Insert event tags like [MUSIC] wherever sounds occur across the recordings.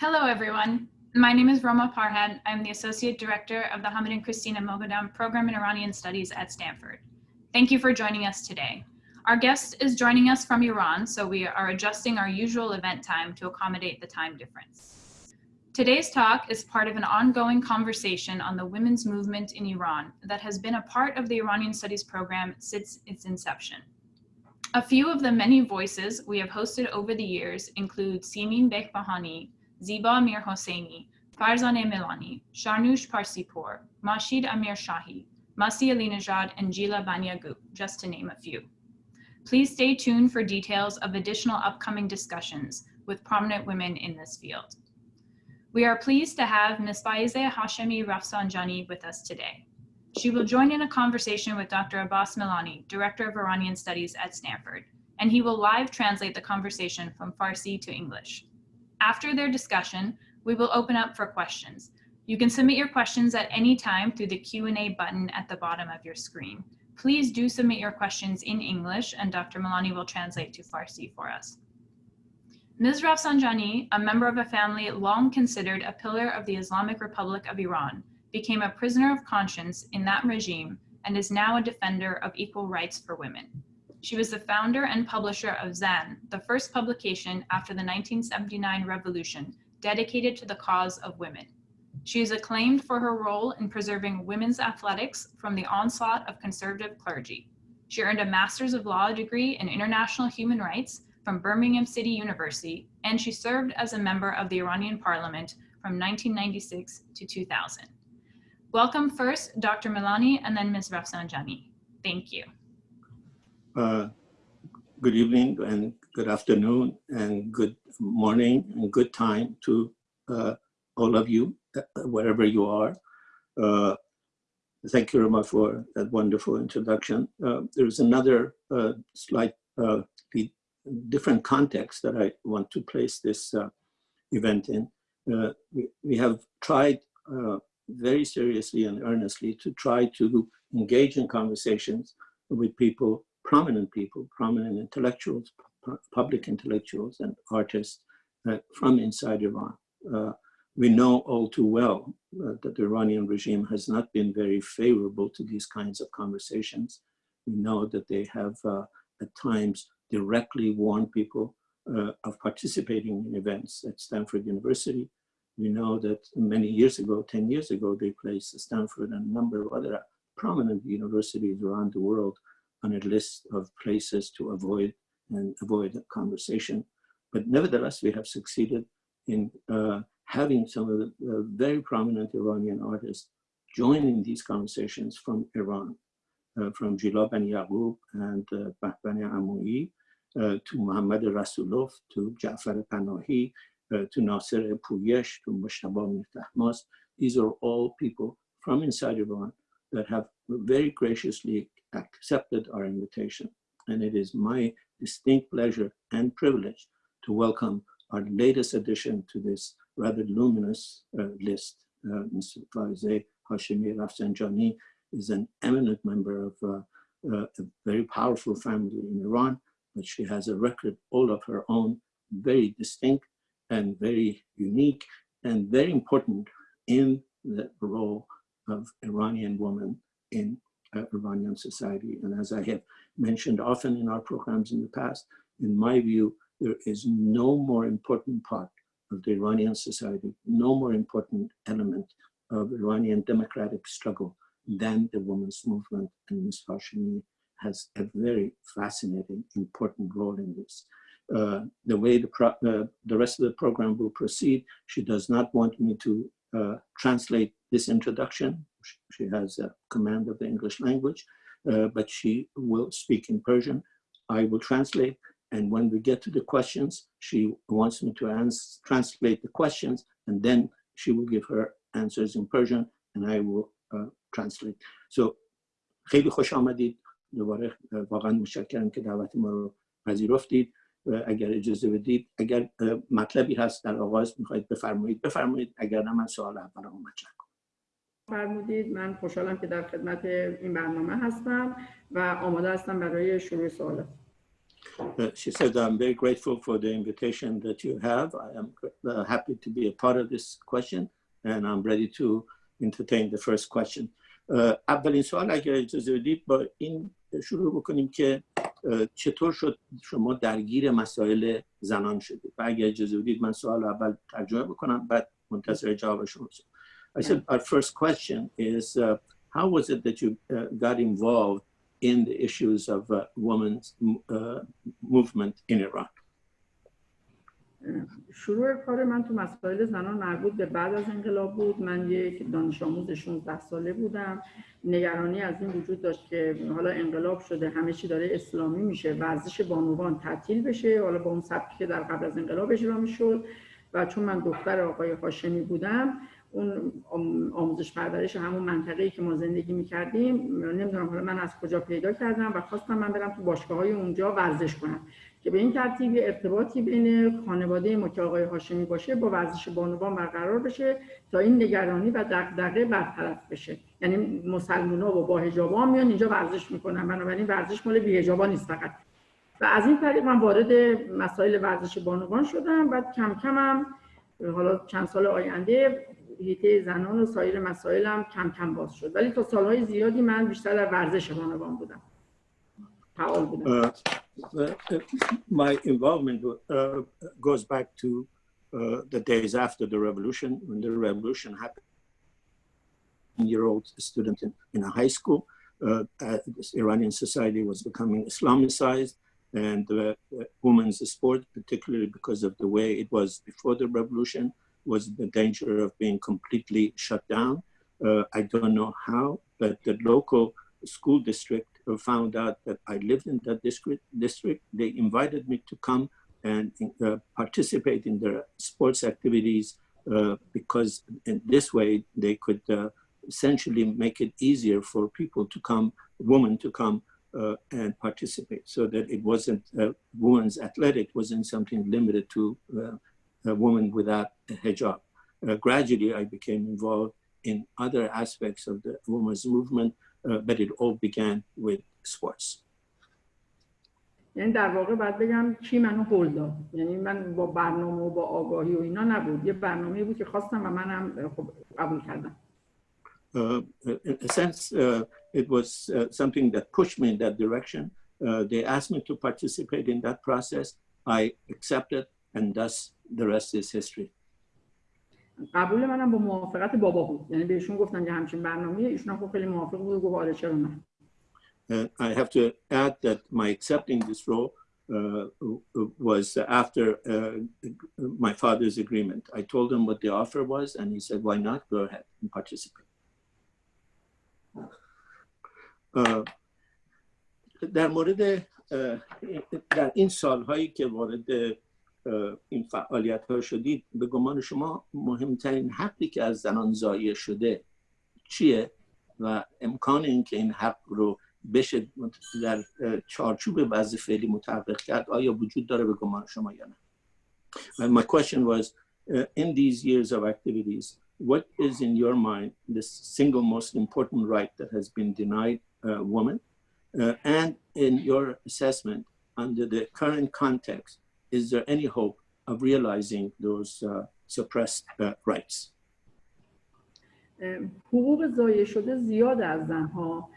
Hello, everyone. My name is Roma Parhad. I'm the Associate Director of the Hamid and Christina Moghadam Program in Iranian Studies at Stanford. Thank you for joining us today. Our guest is joining us from Iran, so we are adjusting our usual event time to accommodate the time difference. Today's talk is part of an ongoing conversation on the women's movement in Iran that has been a part of the Iranian Studies program since its inception. A few of the many voices we have hosted over the years include Simin Behbahani, Ziba Mir Hosseini, Farzaneh Milani, Shahrnush Parsipour, Mahshid Amir Shahi, Masih Alinejad, and Jila Bani Yaqub, just to name a few. Please stay tuned for details of additional upcoming discussions with prominent women in this field. We are pleased to have Ms. Faezeh Hashemi Rafsanjani with us today. She will join in a conversation with Dr. Abbas Milani, Director of Iranian Studies at Stanford, and he will live translate the conversation from Farsi to English. After their discussion, we will open up for questions. You can submit your questions at any time through the Q&A button at the bottom of your screen. Please do submit your questions in English and Dr. Milani will translate to Farsi for us. Ms. Rafsanjani, a member of a family long considered a pillar of the Islamic Republic of Iran, became a prisoner of conscience in that regime and is now a defender of equal rights for women. She was the founder and publisher of Zan, the first publication after the 1979 revolution dedicated to the cause of women. She is acclaimed for her role in preserving women's athletics from the onslaught of conservative clergy. She earned a Master's of Law degree in International Human Rights from Birmingham City University, and she served as a member of the Iranian parliament from 1996 to 2000. Welcome first, Dr. Milani, and then Ms. Rafsanjani. Thank you. Uh, good evening and good afternoon and good morning and good time to uh, all of you, uh, wherever you are. Uh, thank you, Roma, for that wonderful introduction. Uh, there's another uh, slight different context that I want to place this event in. We, we, have tried very seriously and earnestly to try to engage in conversations with people prominent people, prominent intellectuals, public intellectuals and artists uh, from inside Iran. Uh, we know all too well uh, that the Iranian regime has not been very favorable to these kinds of conversations. We know that they have uh, at times directly warned people uh, of participating in events at Stanford University. We know that many years ago, 10 years ago, they placed Stanford and a number of other prominent universities around the world on a list of places to avoid and avoid a conversation. But nevertheless, we have succeeded in uh, having some of the uh, very prominent Iranian artists joining these conversations from Iran, uh, from Jila Bani Yaqub and uh, Bahman Amoui, uh, to Mohammad Rasoulof, to Jafar Panahi, uh, to Nasser Puyesh, to Mushtaba Mir These are all people from inside Iran that have very graciously accepted our invitation. And it is my distinct pleasure and privilege to welcome our latest addition to this rather luminous uh, list. Uh, Mr. Hashemi Rafsanjani is an eminent member of uh, uh, a very powerful family in Iran, but she has a record all of her own, very distinct and very unique and very important in the role of Iranian woman in uh, Iranian society. And as I have mentioned often in our programs in the past, in my view, there is no more important part of the Iranian society, no more important element of Iranian democratic struggle than the women's movement. And Ms. Hashemi has a very fascinating, important role in this. Uh, the way the, uh, the rest of the program will proceed, she does not want me to uh, translate this introduction. She has a command of the English language, uh, but she will speak in Persian. I will translate, and when we get to the questions, she wants me to answer, translate the questions, and then she will give her answers in Persian, and I will uh, translate. So, خیلی خوش آمدید. دوباره واقعا متشکرم که دعوت ما رو پذیرفتید. اگر اجازه بدید اگر مطلبی هست در آغاز میخواید بفرمایید بفرمایید اگر نه من سوال اول رو مطرح کنم فرمودید من خوشحالم که در خدمت این برنامه هستم و آماده هستم برای شروع سوالات she said, I'm very grateful for the invitation that you have. I am uh, happy to be a part of this question and I'm ready to entertain the first question. Uh, اولین سوال اگر اجازه بدید با این شروع بکنیم که چطور شد شما درگیر مسائل زنان شدید و اگر اجازه بدید من سوال اول ترجمه بکنم بعد منتظر جواب شما I said our first question is uh, how was it that you uh, got involved in the issues of uh, women's movement in Iran? شروع کار من تو مسائل زنان مربوط به بعد از انقلاب بود. من یک دانش آموز 16 ساله بودم. نگرانی از این وجود داشت که حالا انقلاب شده همه چی داره اسلامی میشه ورزش بانوان تعطیل بشه. حالا با اون سبکی که در قبل از انقلاب اجرا می‌شد. و چون من دختر آقای هاشمی بودم اون آموزش پرورش همون منطقه‌ای که ما زندگی می‌کردیم نمی‌دونم حالا من از کجا پیدا کردم و خواستم من برم تو باشگاه های اونجا ورزش کنم. که به این ترتیب ارتباطی بین خانواده ما که آقای هاشمی باشه با ورزش بانوان برقرار بشه تا این نگرانی و دغدغه برطرف بشه. یعنی مسلمونا و با حجابا میان اینجا ورزش می‌کنن بنابراین ورزش مال بی حجابا نیست فقط. و از این طریق من وارد مسائل ورزش بانوان شدم بعد کم کمم حالا چند سال آینده هیته زنان و سایر مسائلم کم کم باز شد ولی تا سالهای زیادی من بیشتر در ورزش بانوان بودم فعال بودم Uh, my involvement uh, goes back to uh, the days after the revolution, when the revolution happened. Year old student in, in a high school, Iranian society was becoming Islamicized, and the women's sport, particularly because of the way it was before the revolution, was the danger of being completely shut down. Uh, I don't know how, but the local school district found out that I lived in that district, district they invited me to come and uh, participate in their sports activities uh, because in this way they could uh, essentially make it easier for people to come, women to come uh, and participate so that it wasn't uh, women's athletic wasn't something limited to uh, a woman without a hijab. gradually, I became involved in other aspects of the women's movement, uh, but it all began with sports. یعنی در واقع باید بگم کی منو هول داد یعنی من با برنامه و با آگاهی و اینا نبود یه برنامه بود که خواستم و منم خب قبول کردم Uh, in a sense, uh, it was uh, something that pushed me in that direction. Uh, they asked me to participate in that process. I accepted, and thus the rest is history. قبول منم با موافقت بابا بود یعنی بهشون گفتم که همچین برنامه ایشون هم خیلی موافق بود و گفت آره چرا نه I have to add that my accepting this role uh, was after uh, my father's agreement. I told him what the offer was, and he said, why not? Go ahead and participate. Uh, در مورد در این سالهایی که وارد این فعالیت ها شدید به گمان شما مهمترین حقی که از زنان ضایع شده چیه و امکان اینکه این حق رو بشه در چارچوب وضع فعلی متحقق کرد آیا وجود داره به گمان شما یا نه And my question was uh, in these years of activities what is in your mind the single most important right that has been denied a uh, woman uh, and in your assessment under the current context is there any hope of realizing those uh, suppressed uh, rights? حقوق ضایع شده زیاد از زنها.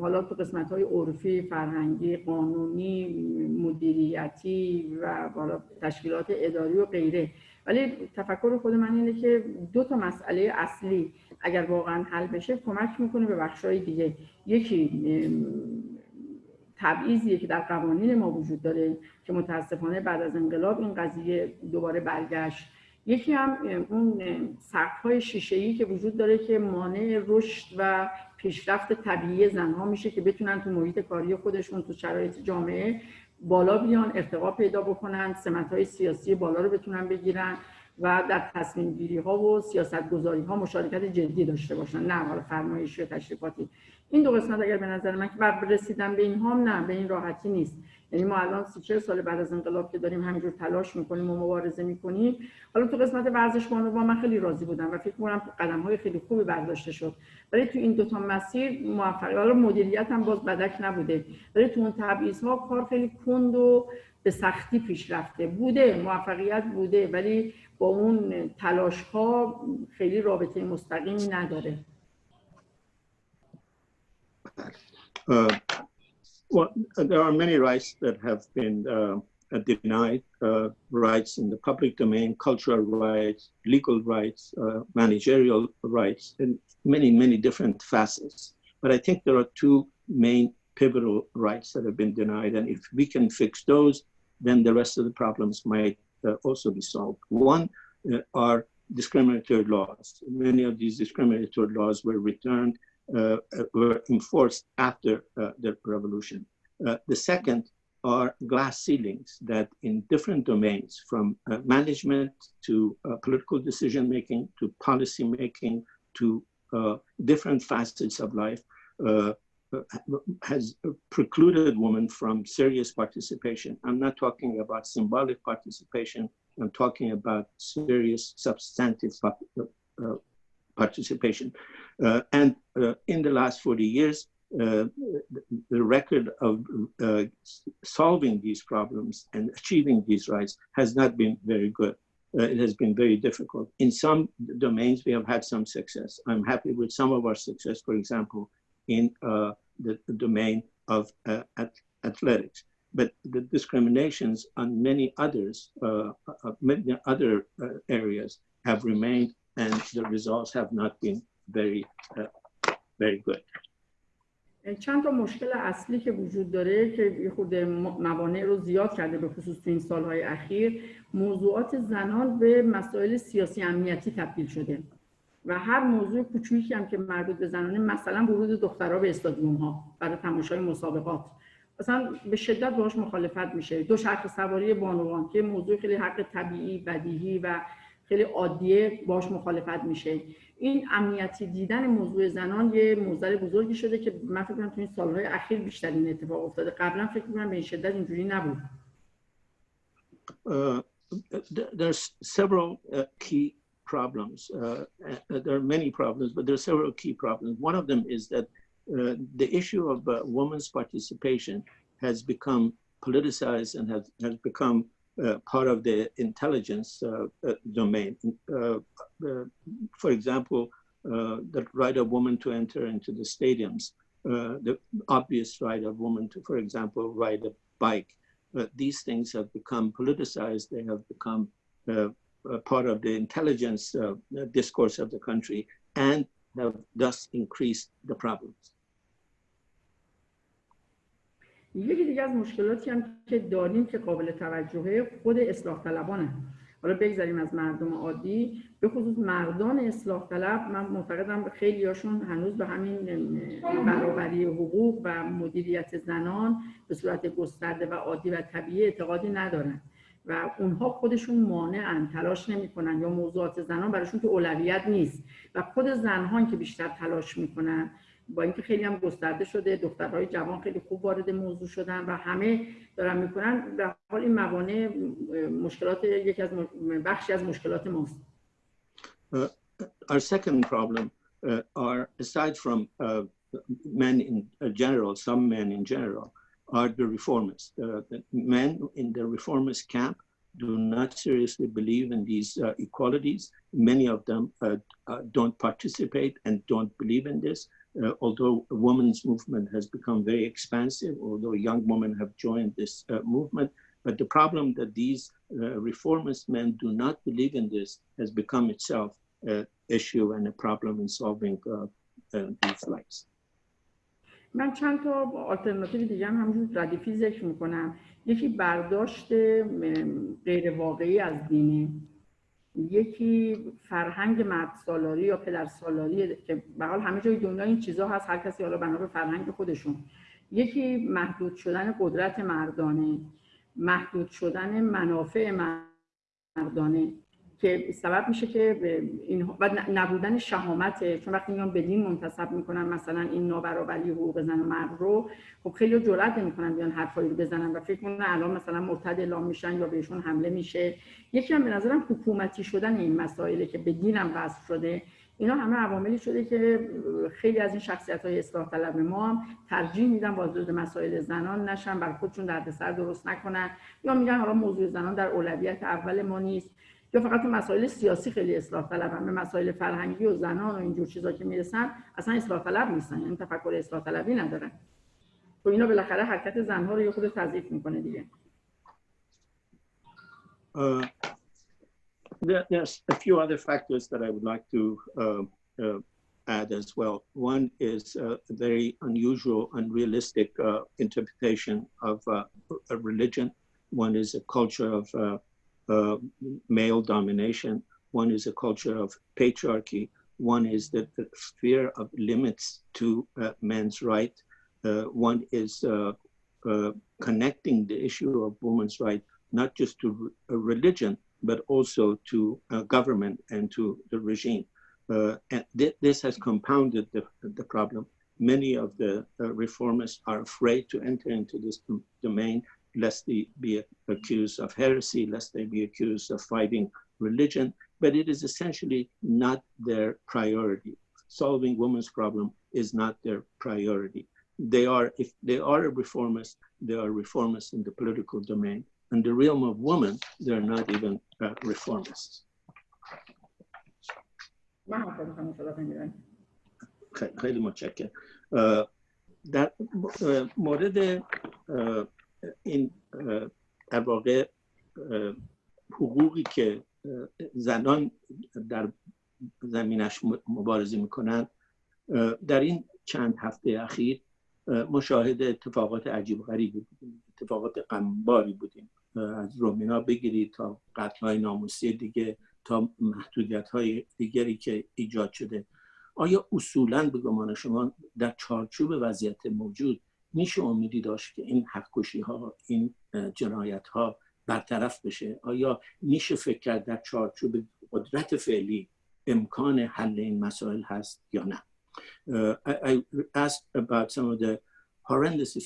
حالا تو قسمت های عرفی، فرهنگی، قانونی، مدیریتی و حالا تشکیلات اداری و غیره. ولی تفکر خود من اینه که دو تا مسئله اصلی اگر واقعا حل بشه کمک می‌کنه به بخشای دیگه. یکی تبعیضیه که در قوانین ما وجود داره که متاسفانه بعد از انقلاب این قضیه دوباره برگشت. یکی هم اون سقف های که وجود داره که مانع رشد و پیشرفت طبیعی زنها میشه که بتونن تو محیط کاری خودشون تو شرایط جامعه بالا بیان ارتقا پیدا بکنن سمت های سیاسی بالا رو بتونن بگیرن. و در تصمیم گیری ها و سیاست گذاری ها مشارکت جدی داشته باشن. نه حالا فرمایشی و تشریفاتی. این دو قسمت اگر به نظر من که بر رسیدن به این هم نه به این راحتی نیست. یعنی ما الان سی چه سال بعد از انقلاب که داریم همینجور تلاش می‌کنیم و مبارزه می‌کنیم. حالا تو قسمت ورزش با من خیلی راضی بودم و فکر کنم قدم های خیلی خوبی برداشته شد. ولی تو این دوتا مسیر موفقیت حالا مدیریت هم باز بدک نبوده. ولی تو اون تبعیض ها کار خیلی کند و به سختی پیش رفته. بوده موفقیت بوده ولی با اون تلاش ها خیلی رابطه مستقیمی نداره Uh, well, there are many rights that have been uh, denied uh, rights in the public domain, cultural rights, legal rights, uh, managerial rights, and many, many different facets. But I think there are two main pivotal rights that have been denied. And if we can fix those, then the rest of the problems might uh, uh, also be solved. One uh, are discriminatory laws. Many of these discriminatory laws were returned, uh, uh were enforced after uh, the revolution. the second are glass ceilings that in different domains, from management to political decision making to policy making to different facets of life, has precluded women from serious participation. I'm not talking about symbolic participation. I'm talking about serious substantive uh, participation. Uh, and uh, in the last 40 years, the record of solving these problems and achieving these rights has not been very good. it has been very difficult. In some domains, we have had some success. I'm happy with some of our success, for example, in uh, the, the, domain of uh, at, athletics. But the discriminations on many others, uh, many other areas have remained and the results have not been very, very good. چند تا مشکل اصلی که وجود داره که یه خود موانع رو زیاد کرده به خصوص تو این سالهای اخیر موضوعات زنان به مسائل سیاسی امنیتی تبدیل شده و هر موضوع کوچیکی هم که مربوط به زنانه مثلا ورود دخترها به استادیوم ها برای تماشای مسابقات. مثلا به شدت باش مخالفت میشه. دو شرط سواری بانوان که موضوع خیلی حق طبیعی بدیهی و خیلی عادیه باش مخالفت میشه. این امنیتی دیدن موضوع زنان یه موضوع بزرگی شده که من فکر کنم تو این سالهای اخیر بیشتر این اتفاق افتاده. قبلا فکر کنم به این شدت اینجوری نبود. Uh, several uh, key problems. Uh, there are many problems, but there are several key problems. One of them is that uh, the issue of uh, women's participation has become politicized and has, has become uh, part of the intelligence uh, uh, domain. for example, the right of women to enter into the stadiums, the obvious right of women to, for example, ride a bike. these things have become politicized. They have become part of the intelligence discourse of the country and have thus increased the problems. یکی دیگه از مشکلاتی هم که داریم که قابل توجهه خود اصلاح طلبانه. حالا بگذاریم از مردم عادی. به خصوص مردان اصلاح طلب من معتقدم خیلی هاشون هنوز به همین برابری حقوق و مدیریت زنان به صورت گسترده و عادی و طبیعی اعتقادی ندارن. و اونها خودشون مانعن تلاش نمی‌کنن یا موضوعات زنان براشون که اولویت نیست. و خود زنها که بیشتر تلاش می‌کنن با اینکه خیلی هم گسترده شده دخترهای جوان خیلی خوب وارد موضوع شدن و همه دارن می‌کنن به حال این موانع مشکلات یکی از بخشی از مشکلات ماست. Uh, our second problem uh, are aside from uh, men in general some men in general are the reformists uh, the men in the reformist camp do not seriously believe in these uh, equalities. Many of them uh, don't participate and don't believe in this. Uh, although women's movement has become very expansive, although young women have joined this uh, movement, but the problem that these uh, reformist men do not believe in this has become itself an issue and a problem in solving these rights. من چند تا آلترناتیو دیگه هم همجور ردیفی ذکر می‌کنم. یکی برداشت غیر واقعی از دینه. یکی فرهنگ مرد سالاری یا پدر سالاری که به حال همه جای دنیا این چیزها هست هر کسی حالا بنا به فرهنگ خودشون. یکی محدود شدن قدرت مردانه. محدود شدن منافع مردانه. که سبب میشه که این و نبودن شهامت چون وقتی میان به دین منتسب می‌کنن مثلا این نابرابری حقوق زن و مرد رو خب خیلی جرئت نمی‌کنن بیان حرفایی رو بزنن و فکر کنن الان مثلا مرتد اعلام میشن یا بهشون حمله میشه. یکی هم به نظرم حکومتی شدن این مسائلی که به دینم شده. اینا همه عواملی شده که خیلی از این شخصیت های اصلاح طلب ما هم ترجیح میدن وارد مسائل زنان نشن بر خودشون دردسر درست نکنن. یا میگن حالا موضوع زنان در اولویت اول ما نیست. یا فقط مسائل سیاسی خیلی اصلاح طلب به مسائل فرهنگی و زنان و اینجور چیزا که می‌رسن اصلا اصلاح طلب نیستن یعنی تفکر اصلاح طلبی ندارن تو اینا بالاخره حرکت زنها رو یه خود تضعیف می‌کنه دیگه Uh, there, there's a few other factors that I would like to uh, uh, add as well. One is a very unusual, unrealistic interpretation of a religion. One is a culture of uh, male domination. One is a culture of patriarchy. One is the, the fear of limits to uh, men's right. Uh, one is uh, uh, connecting the issue of women's right not just to religion, but also to government and to the regime. and th this has compounded the, the problem. Many of the reformists are afraid to enter into this domain lest they be accused of heresy, lest they be accused of fighting religion, but it is essentially not their priority. Solving women's problem is not their priority. They are, if they are a reformist, they are reformists in the political domain. In the realm of women, they're not even uh, reformists. خیلی متشکرم در مورد این در واقع حقوقی که زنان در زمینش مبارزه می‌کنند در این چند هفته اخیر مشاهده اتفاقات عجیب غریبی بودیم اتفاقات غمباری بودیم. از رومینا بگیرید تا قتل های ناموسی دیگه تا محدودیت های دیگری که ایجاد شده. آیا اصولا به گمان شما در چارچوب وضعیت موجود میشه امیدی داشت که این حقکشی ها این جنایت ها برطرف بشه آیا میشه فکر کرد در چارچوب قدرت فعلی امکان حل این مسائل هست یا نه uh, I, I asked about some of the horrendous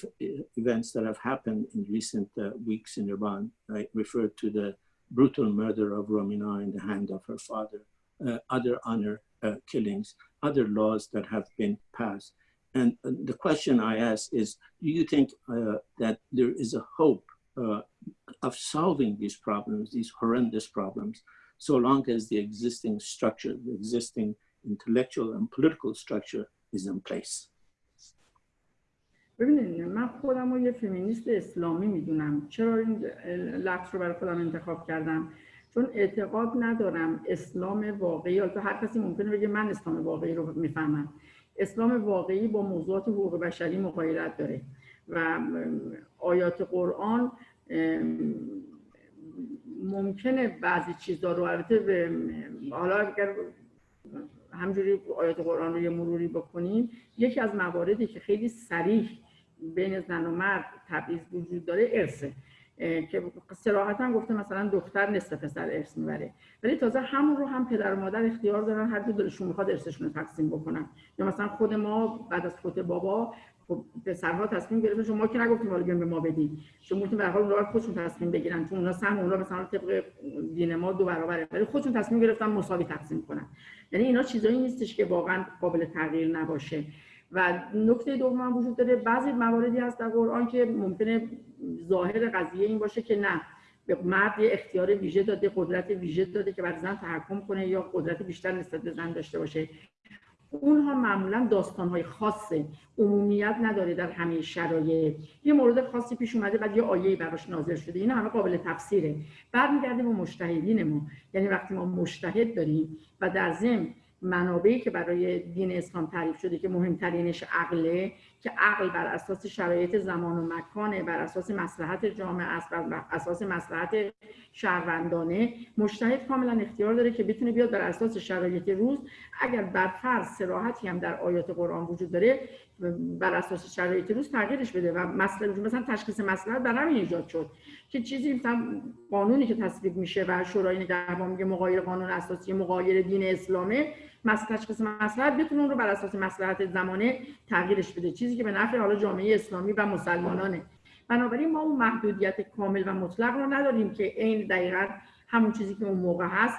events that have happened in recent uh, weeks in Iran. I referred to the brutal murder of Romina in the hand of her father, uh, other honor uh, killings, other laws that have been passed. And the question I ask is, do you think uh, that there is a hope uh, of solving these problems, these horrendous problems, so long as the existing structure, the existing intellectual and political structure is in place? ببینید من خودم رو یه فمینیست اسلامی میدونم چرا این لفظ رو برای خودم انتخاب کردم چون اعتقاد ندارم اسلام واقعی البته هر کسی ممکنه بگه من اسلام واقعی رو میفهمم اسلام واقعی با موضوعات حقوق بشری مقایرت داره و آیات قرآن ممکنه بعضی چیزا رو البته حالا اگر همجوری آیات قرآن رو یه مروری بکنیم یکی از مواردی که خیلی سریح بین زن و مرد تبعیض وجود داره ارثه. که سراحتا گفته مثلا دختر نصف پسر ارث می‌بره. ولی تازه همون رو هم پدر و مادر اختیار دارن هر دو دلشون می‌خواد ارثشون رو تقسیم بکنن. یا مثلا خود ما بعد از خود بابا خب پسرها تصمیم گرفتن شما که نگفتیم حالا به ما بدید شما گفتیم به حال خودشون تصمیم بگیرن چون اونا سهم اونا مثلا طبق دین ما دو برابره. ولی خودشون تصمیم گرفتن مساوی تقسیم کنن. یعنی اینا چیزایی نیستش که واقعا قابل تغییر نباشه. و نکته دوم وجود داره بعضی مواردی هست در قرآن که ممکنه ظاهر قضیه این باشه که نه. به مرد اختیار ویژه داده قدرت ویژه داده که بر زن تحکم کنه یا قدرت بیشتر نسبت به زن داشته باشه. اونها معمولا داستانهای خاصه عمومیت نداره در همه شرایط. یه مورد خاصی پیش اومده بعد یه آیه براش نازل شده. این همه قابل تفسیره. برمیگرده به مشتهدین ما یعنی وقتی ما مشتهد داریم و در ضمن منابعی که برای دین اسلام تعریف شده که مهمترینش عقله که عقل بر اساس شرایط زمان و مکانه بر اساس مصلحت جامعه است بر اساس مصلحت شهروندانه. مشتهد کاملا اختیار داره که بتونه بیاد بر اساس شرایط روز. اگر بر فرض سراحتی هم در آیات قرآن وجود داره بر اساس شرایط روز تغییرش بده و مثلا مثلا تشخیص مصلحت در همین ایجاد شد که چیزی مثلا قانونی که تصویب میشه و شورای نگهبان میگه مغایر قانون اساسی مغایر دین اسلامه تشخیص مصلحت بتونه اون رو بر اساس مصلحت زمانه تغییرش بده. چیزی که به نفع حالا جامعه اسلامی و مسلمانانه. بنابراین ما اون محدودیت کامل و مطلق رو نداریم که این دقیقا همون چیزی که اون موقع هست.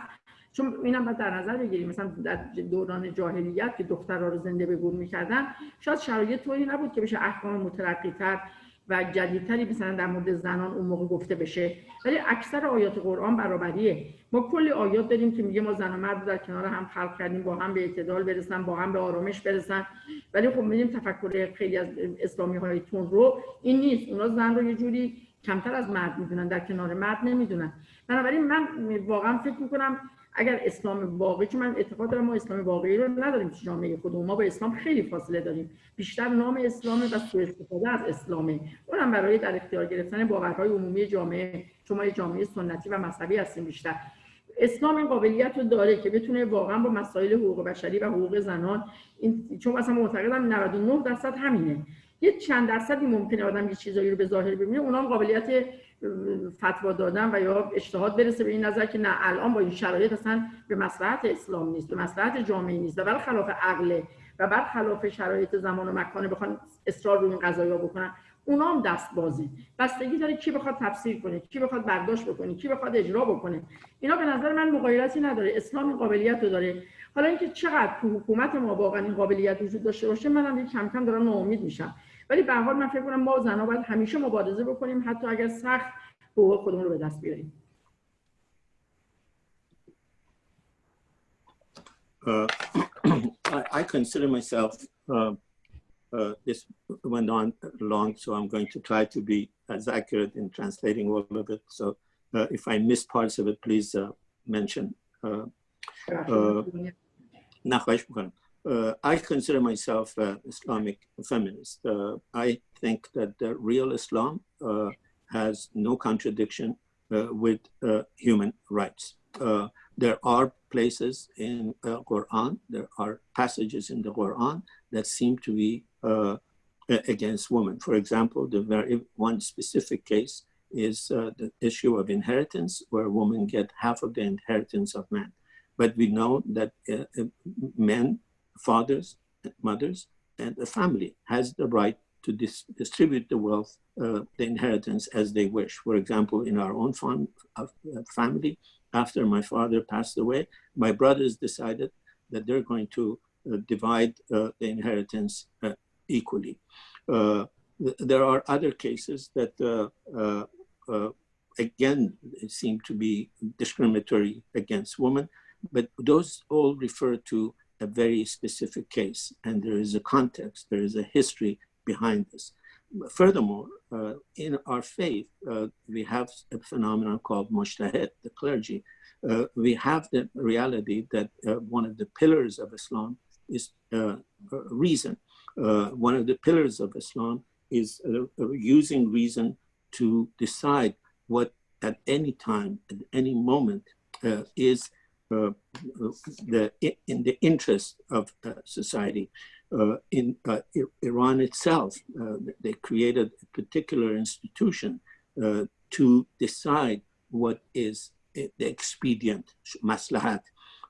چون اینم باید در نظر بگیریم. مثلا در دوران جاهلیت که دخترها رو زنده به گور می‌کردن شاید شرایط طوری نبود که بشه احکام مترقی تر و جدیدتری مثلا در مورد زنان اون موقع گفته بشه. ولی اکثر آیات قرآن برابریه. ما کلی آیات داریم که میگه ما زن و مرد در کنار هم خلق کردیم با هم به اعتدال برسن با هم به آرامش برسن. ولی خب میدیم تفکر خیلی از اسلامی های تون رو این نیست. اونا زن رو یه جوری کمتر از مرد می‌دونن در کنار مرد نمی‌دونن. بنابراین من واقعا فکر می‌کنم اگر اسلام واقعی که من اعتقاد دارم ما اسلام واقعی رو نداریم تو جامعه خودمون. ما با اسلام خیلی فاصله داریم. بیشتر نام اسلامه و سوء استفاده از اسلامه. اونم برای در اختیار گرفتن باورهای عمومی جامعه. شما یه جامعه سنتی و مذهبی هستیم بیشتر. اسلام این قابلیت رو داره که بتونه واقعا با مسائل حقوق بشری و حقوق زنان این چون مثلا معتقدم 99 درصد همینه. یه چند درصدی ممکنه آدم یه چیزایی رو به ظاهر ببینه. اونام قابلیت فتوا دادن و یا اجتهاد برسه به این نظر که نه الان با این شرایط اصلا به مصلحت اسلام نیست به مصلحت جامعه نیست و بر خلاف عقله و بر خلاف شرایط زمان و مکانه بخوان اصرار روی این قضایا بکنن اونا هم دست بازی بستگی داره کی بخواد تفسیر کنه کی بخواد برداشت بکنه کی بخواد اجرا بکنه. اینا به نظر من مغایرتی نداره اسلام این قابلیت رو داره. حالا اینکه چقدر تو حکومت ما واقعا این قابلیت وجود داشته باشه منم کم کم دارم ناامید میشم. ولی به حال من فکر کنم ما زنها باید همیشه مبارزه بکنیم حتی اگر سخت حقوق خودمون رو به دست بیاریم Uh, I, I, consider myself, uh, uh, this went on long, so I'm going to try to be as accurate in translating all of it. So if I miss parts of it, please mention. Uh, I consider myself an Islamic feminist. Uh, I think that the real Islam uh, has no contradiction uh, with uh, human rights. Uh, there are places in the Quran, there are passages in the Quran that seem to be against women. For example, the very one specific case is the issue of inheritance, where women get half of the inheritance of men. But we know that men fathers, mothers, and the family has the right to dis distribute the wealth, uh, the inheritance as they wish. For example, in our own fam uh, family, after my father passed away, my brothers decided that they're going to uh, divide uh, the inheritance uh, equally. Uh, th there are other cases that, again, seem to be discriminatory against women, but those all refer to a very specific case, and there is a context, there is a history behind this. Furthermore, uh, in our faith, uh, we have a phenomenon called mujtahid, the clergy. Uh, we have the reality that uh, one of the pillars of Islam is uh, reason. Uh, one of the pillars of Islam is using reason to decide what at any time, at any moment, is uh, the, in the interest of uh, society. Uh, in Iran itself, they created a particular institution to decide what is the expedient, maslahat.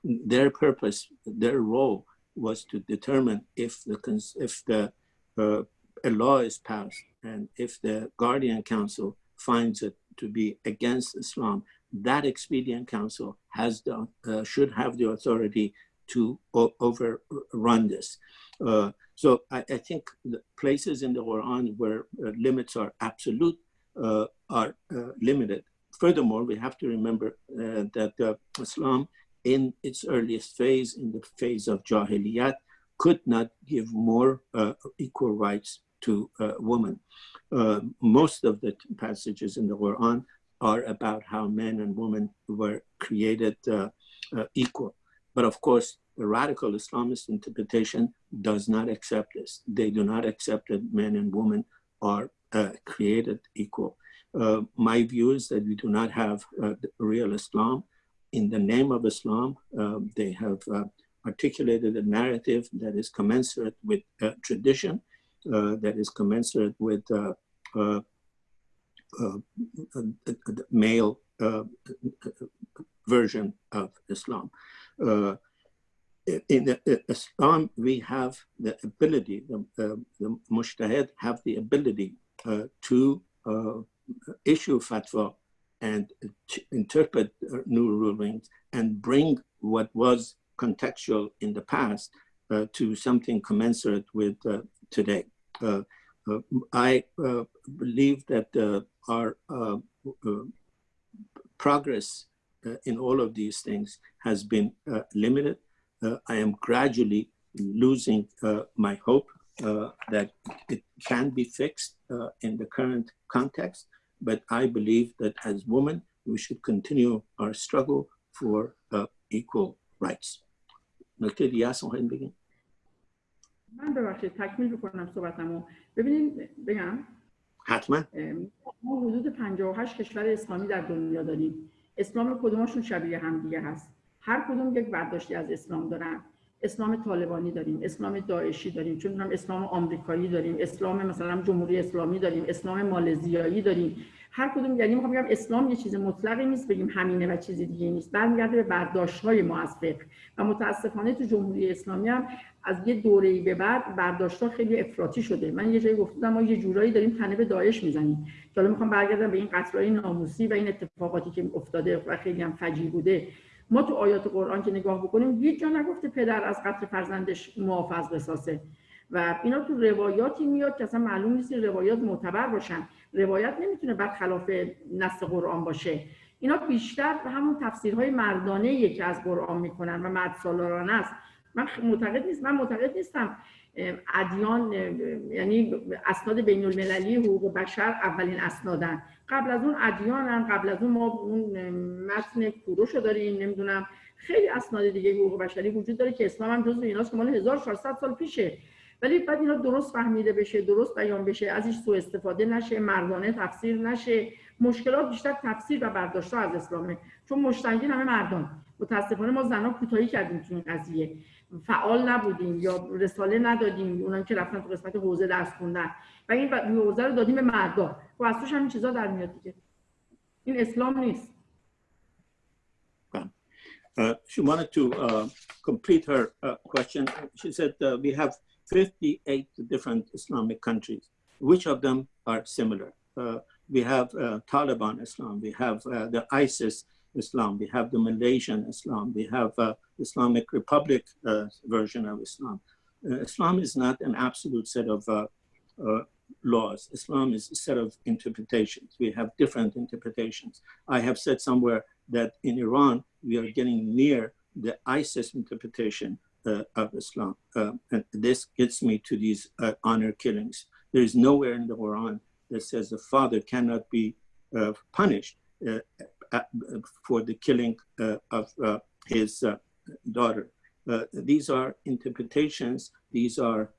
Their purpose, their role was to determine if the, if the uh, a law is passed and if the guardian council finds it to be against Islam, that expedient council has the, uh, should have the authority to overrun this. Uh, so I, I, think the places in the Quran where uh, limits are absolute uh, are uh, limited. Furthermore, we have to remember uh, that Islam in its earliest phase, in the phase of Jahiliyat, could not give more equal rights to women. most of the passages in the Quran are about how men and women were created uh, uh, equal. But of course, the radical Islamist interpretation does not accept this. They do not accept that men and women are uh, created equal. Uh, my view is that we do not have uh, real Islam. In the name of Islam, um, they have uh, articulated a narrative that is commensurate with uh, tradition, uh, that is commensurate with male version of Islam. Uh, in Islam, we have the ability, the, uh, the have the ability uh, to uh, issue fatwa and interpret new rulings and bring what was contextual in the past uh, to something commensurate with uh, today. Uh, I believe that our progress in all of these things has been limited uh, I am gradually losing uh, my hope uh, that it can be fixed in the current context. But I believe that as women, we should continue our struggle for equal rights. نکته دیگه هست بگیم؟ من ببخشید تکمیل بکنم صحبتمو. ببینید بگم. حتما. ما حدود 58 کشور اسلامی در دنیا داریم. اسلام کدومشون شبیه هم دیگه هست؟ هر کدوم یک برداشتی از اسلام دارن. اسلام طالبانی داریم اسلام داعشی داریم چون هم اسلام آمریکایی داریم اسلام مثلا جمهوری اسلامی داریم اسلام مالزیایی داریم. هر کدوم یعنی می‌خوام بگم اسلام یه چیز مطلقی نیست بگیم همینه و چیز دیگه نیست. برمیگرده به برداشت های ما از فقه. و متاسفانه تو جمهوری اسلامی هم از یه دوره‌ای به بعد برداشت ها خیلی افراطی شده. من یه جایی گفتم ما یه جورایی داریم تنه به داعش می‌زنیم. حالا می‌خوام برگردم به این قتل‌های ناموسی و این اتفاقاتی که افتاده و خیلی هم فجیع بوده. ما تو آیات قرآن که نگاه بکنیم هیچ جا نگفته پدر از قتل فرزندش از قصاصه و اینا تو روایاتی میاد که اصلا معلوم نیست روایات معتبر باشن. روایت نمی‌تونه بعد خلاف نص قرآن باشه. اینا بیشتر همون تفسیرهای مردانه که از قرآن می‌کنن و مرد سالارانه است. من معتقد نیست من معتقد نیستم ادیان یعنی اسناد بین المللی حقوق بشر اولین اسنادن. قبل از اون ادیان قبل از اون ما اون متن کوروش رو داریم نمی‌دونم. خیلی اسناد دیگه حقوق بشری وجود داره که اسلام هم جزو ایناست که مال 1400 سال پیشه. ولی بعد اینا درست فهمیده بشه درست بیان بشه ازش سوء استفاده نشه مردانه تفسیر نشه. مشکلات بیشتر تفسیر و برداشت از اسلامه. چون مشتنگین همه مردان. متاسفانه ما زنان کوتاهی کردیم تو این قضیه. فعال نبودیم یا رساله ندادیم. اونان که رفتن تو قسمت حوزه درس خوندن. و این حوزه رو دادیم به مردا و از توش همین چیزا در میاد دیگه. این اسلام نیست. Uh, she wanted to uh, complete her uh, question. She said uh, we have 58 different Islamic countries. Which of them are similar? Uh, we have uh, Taliban Islam, we have the ISIS Islam, we have the Malaysian Islam, we have Islamic Republic version of Islam. Islam is not an absolute set of laws. Islam is a set of interpretations. We have different interpretations. I have said somewhere that in Iran, we are getting near the ISIS interpretation uh, of Islam. Uh, and this gets me to these uh, honor killings. There is nowhere in the Quran that says the father cannot be uh, punished uh, for the killing uh, of his daughter. these are interpretations. These are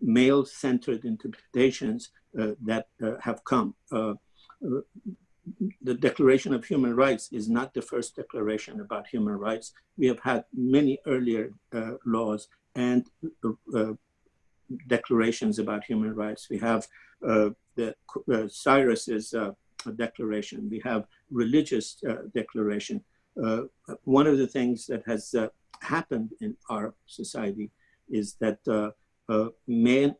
male-centered interpretations uh, that uh, have come. Uh, the Declaration of Human Rights is not the first declaration about human rights. We have had many earlier laws and declarations about human rights. We have the Cyrus's declaration. We have religious declaration. one of the things that has happened in our society is that uh, uh, men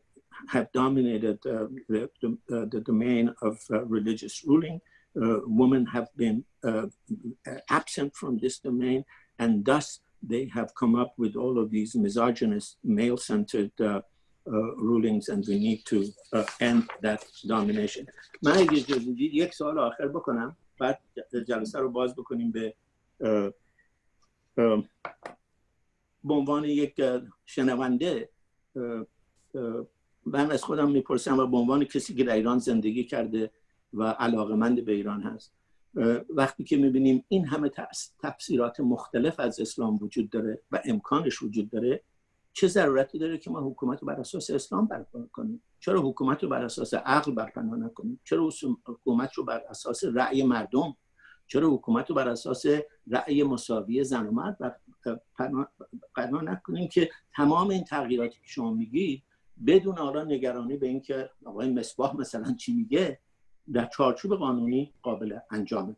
have dominated uh, the, the, uh, the, domain of religious ruling. women have been absent from this domain, and thus they have come up with all of these misogynist, male-centered uh, rulings and we need to uh, end that domination. من یک سوال آخر بکنم بعد جلسه رو باز بکنیم به به عنوان یک شنونده من از خودم میپرسم و به عنوان کسی که در ایران زندگی کرده و علاقمند به ایران هست. وقتی که می‌بینیم این همه تفسیرات مختلف از اسلام وجود داره و امکانش وجود داره چه ضرورتی داره که ما حکومت رو بر اساس اسلام برپا کنیم؟ چرا حکومت رو بر اساس عقل برپا نکنیم؟ چرا حکومت رو بر اساس رأی مردم؟ چرا حکومت رو بر اساس رأی مساوی زن و مرد بنا نکنیم که تمام این تغییراتی که شما میگید بدون حالا نگرانی به اینکه آقای مصباح مثلا چی میگه در چارچوب قانونی قابل انجامه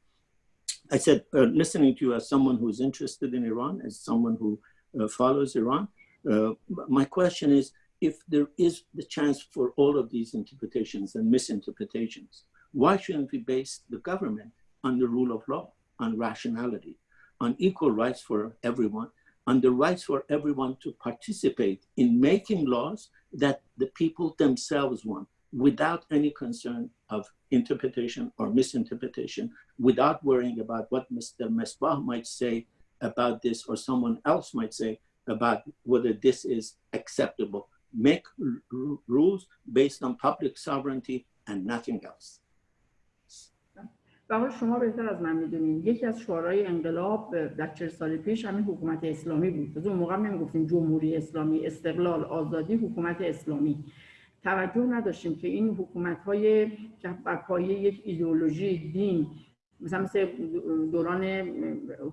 I said, uh, listening to you as someone who's interested in Iran, as someone who uh, follows Iran, uh, my question is, if there is the chance for all of these interpretations and misinterpretations, why shouldn't we base the government on the rule of law, on rationality, on equal rights for everyone, on the rights for everyone to participate in making laws that the people themselves want without any concern of interpretation or misinterpretation, without worrying about what Mr. Mesbah might say about this or someone else might say about whether this is acceptable. Make rules based on public sovereignty and nothing else. و شما بهتر از من میدونین یکی از شعارهای انقلاب در چهل سال پیش همین حکومت اسلامی بود از اون موقع نمیگفتیم جمهوری اسلامی استقلال آزادی حکومت اسلامی توجه نداشتیم که این حکومت های که پایه یک ایدئولوژی دین مثلا مثل دوران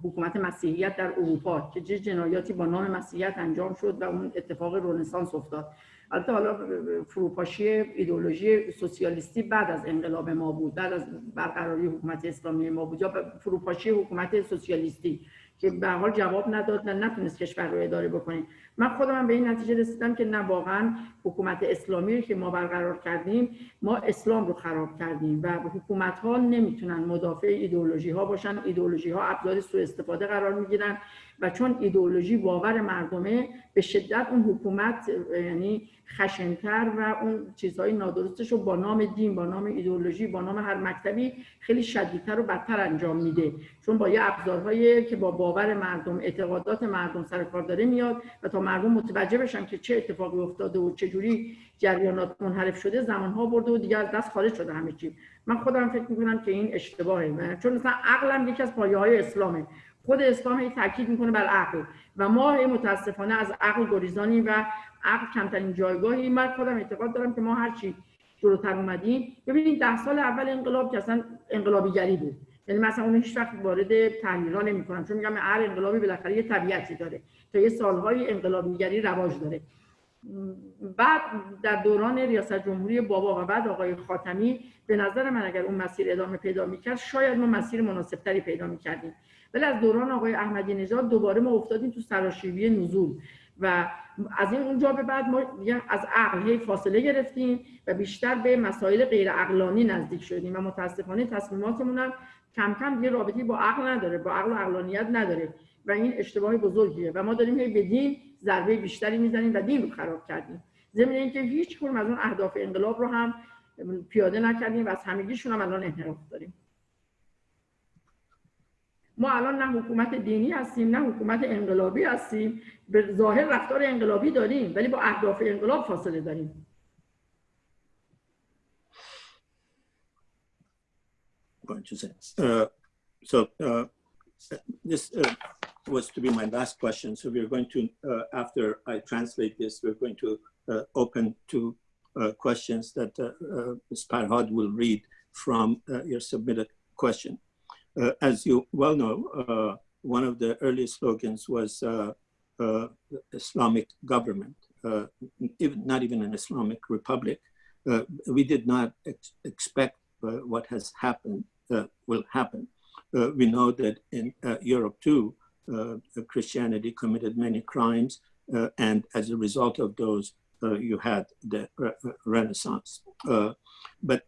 حکومت مسیحیت در اروپا که چه جنایاتی با نام مسیحیت انجام شد و اون اتفاق رنسانس افتاد. البته حالا فروپاشی ایدولوژی سوسیالیستی بعد از انقلاب ما بود بعد از برقراری حکومت اسلامی ما بود یا فروپاشی حکومت سوسیالیستی. که به حال جواب نداد نه نتونست کشور رو اداره بکنه. من خودم به این نتیجه رسیدم که نه واقعا حکومت اسلامی که ما برقرار کردیم ما اسلام رو خراب کردیم و حکومت ها نمی‌تونن مدافع ایدئولوژی ها باشن. ایدئولوژی ها ابزار سوء استفاده قرار می‌گیرن. و چون ایدئولوژی باور مردمه به شدت اون حکومت یعنی خشنتر و اون چیزهای نادرستش رو با نام دین با نام ایدئولوژی با نام هر مکتبی خیلی شدیدتر و بدتر انجام میده. چون با یه ابزارهایی که با باور مردم اعتقادات مردم سر کار داره میاد و تا مردم متوجه بشن که چه اتفاقی افتاده و چه جوری جریانات منحرف شده زمانها برده و دیگر از دست خارج شده همه چی. من خودم فکر می‌کنم که این اشتباهه. چون مثلا عقلم یکی از پایه های اسلامه. خود اسلام هی تاکید می‌کنه بر عقل. و ما متاسفانه از عقل گریزانی و عقل کمترین جایگاهی من خودم اعتقاد دارم که ما هر چی جلوتر اومدیم. ببینید ده سال اول انقلاب که اصلا انقلابیگری بود. یعنی مثلا اون هیچ وقت وارد تحلیل نمی کنم چون میگم هر انقلابی بالاخره یه طبیعتی داره تا یه سالهای انقلابیگری رواج داره. بعد در دوران ریاست جمهوری بابا و بعد آقای خاتمی به نظر من اگر اون مسیر ادامه پیدا می‌کرد شاید ما مسیر مناسبتری پیدا می‌کردیم. ولی از دوران آقای احمدی نژاد دوباره ما افتادیم تو سراشیبی نزول. و از این اونجا به بعد ما از عقل فاصله گرفتیم و بیشتر به مسائل غیر عقلانی نزدیک شدیم. و متاسفانه تصمیماتمون هم کم کم یه رابطی با عقل نداره با عقل و عقلانیت نداره. و این اشتباه بزرگیه. و ما داریم هی به دین ضربه بیشتری می‌زنیم و دین رو خراب کردیم. ضمن اینکه هیچ کنم از اون اهداف انقلاب رو هم پیاده نکردیم و از همگیشون هم الان انحراف داریم. ما الان نه حکومت دینی هستیم نه حکومت انقلابی هستیم به ظاهر رفتار انقلابی داریم ولی با اهداف انقلاب فاصله داریم Uh, so uh, this uh, was to be my last question. So we're going to, uh, after I translate this, we're going to uh, open to uh, questions that Ms. Parhad will read from your submitted question. Uh, as you well know, uh, one of the early slogans was uh, uh Islamic government, uh, even, not even an Islamic republic. Uh, we did not ex expect what has happened will happen. we know that in Europe too, Christianity committed many crimes, and as a result of those, you had the re Renaissance. but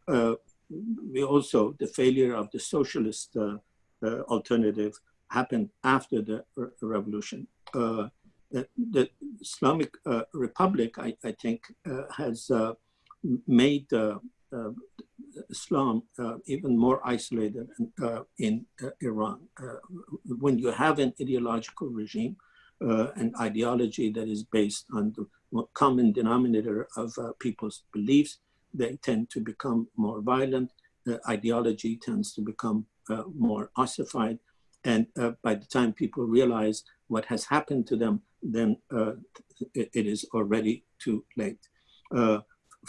we also, the failure of the socialist uh, uh, alternative happened after the re revolution. Uh, the, the, Islamic uh, Republic, I, I think, uh, has uh, made Islam even more isolated in Iran. when you have an ideological regime, an ideology that is based on the common denominator of people's beliefs, they tend to become more violent The ideology tends to become more ossified. And by the time people realize what has happened to them, then it, it is already too late.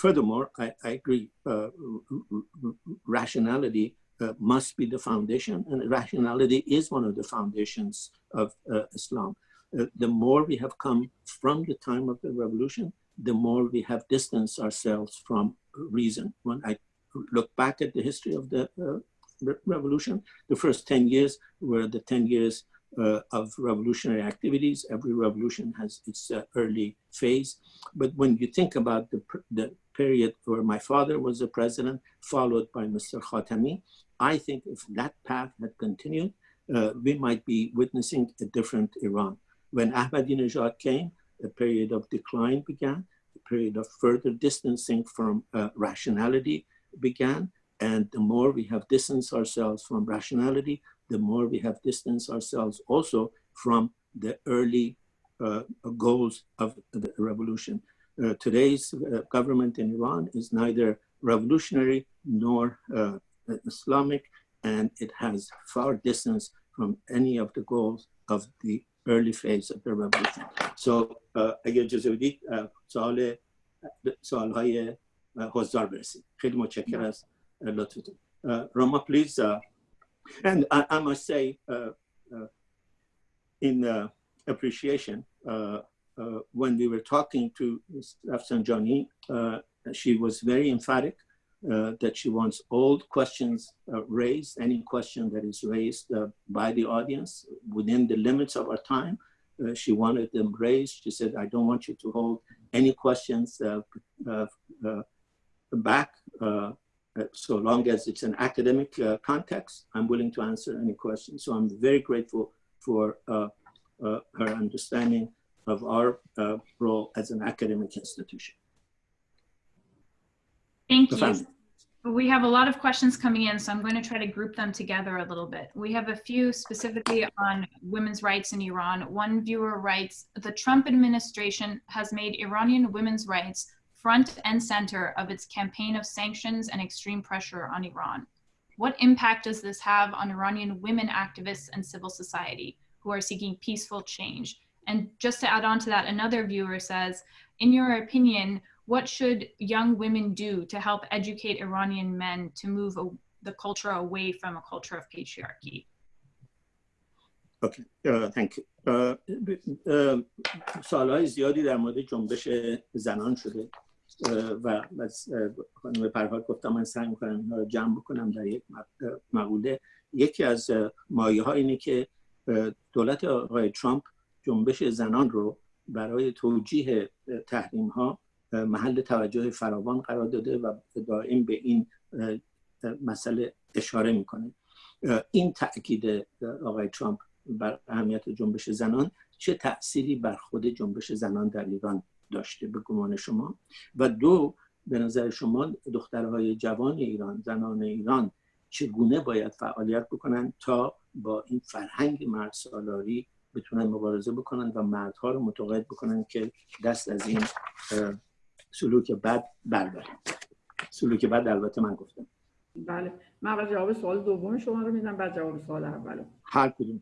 furthermore, I, I agree, rationality uh, must be the foundation, and rationality is one of the foundations of uh, Islam. Uh, the more we have come from the time of the revolution, the more we have distanced ourselves from reason. When I look back at the history of the uh, re revolution, the first 10 years were the 10 years uh, of revolutionary activities. Every revolution has its uh, early phase. But when you think about the, the period where my father was the president, followed by Mr. Khatami, I think if that path had continued, uh, we might be witnessing a different Iran. When Ahmadinejad came, a period of decline began, period of further distancing from uh, rationality began. And the more we have distanced ourselves from rationality, the more we have distanced ourselves also from the early uh, goals of the revolution. Uh, today's uh, government in Iran is neither revolutionary nor uh, Islamic, and it has far distance from any of the goals of the early phase of the revolution. So, uh, Agil سوال سوال های حضار برسید خیلی متشکر از لطفتون Roma please and I, I, must say in appreciation when we were talking to Rafsanjani she was very emphatic uh, that she wants all questions uh, raised, any question that is raised uh, by the audience within the limits of our time. she wanted them raised. She said, I don't want you to hold any questions uh, uh, back. Uh, so long as it's an academic uh, context, I'm willing to answer any questions. So I'm very grateful for uh, her understanding of our role as an academic institution. Thank you. We have a lot of questions coming in, so I'm going to try to group them together a little bit. We have a few specifically on women's rights in Iran. One viewer writes, the Trump administration has made Iranian women's rights front and center of its campaign of sanctions and extreme pressure on Iran. What impact does this have on Iranian women activists and civil society who are seeking peaceful change? And just to add on to that, another viewer says, in your opinion, what should young women do to help educate Iranian men to move a, the culture away from a culture of patriarchy? Okay, uh, thank you. Uh, uh, سالهای زیادی در مورد جنبش زنان شده و از خانم پرهاد گفتم من سعی می‌کنم اینها رو جمع بکنم در یک مقوله یکی از مایه ها اینه که دولت آقای ترامپ جنبش زنان رو برای توجیه تحریم ها محل توجه فراوان قرار داده و دائم به این مسئله اشاره می‌کنه. این تاکید آقای ترامپ بر اهمیت جنبش زنان چه تأثیری بر خود جنبش زنان در ایران داشته به گمان شما؟ و دو به نظر شما دخترهای جوان ایران زنان ایران چگونه باید فعالیت بکنن تا با این فرهنگ مرد سالاری بتونن مبارزه بکنن و مردها رو متقاعد بکنن که دست از این سلوک بد برداریم. سلوک بد البته من گفتم. بله. من اول جواب سوال دوم شما رو میدم بعد جواب سوال اولو هر کدوم.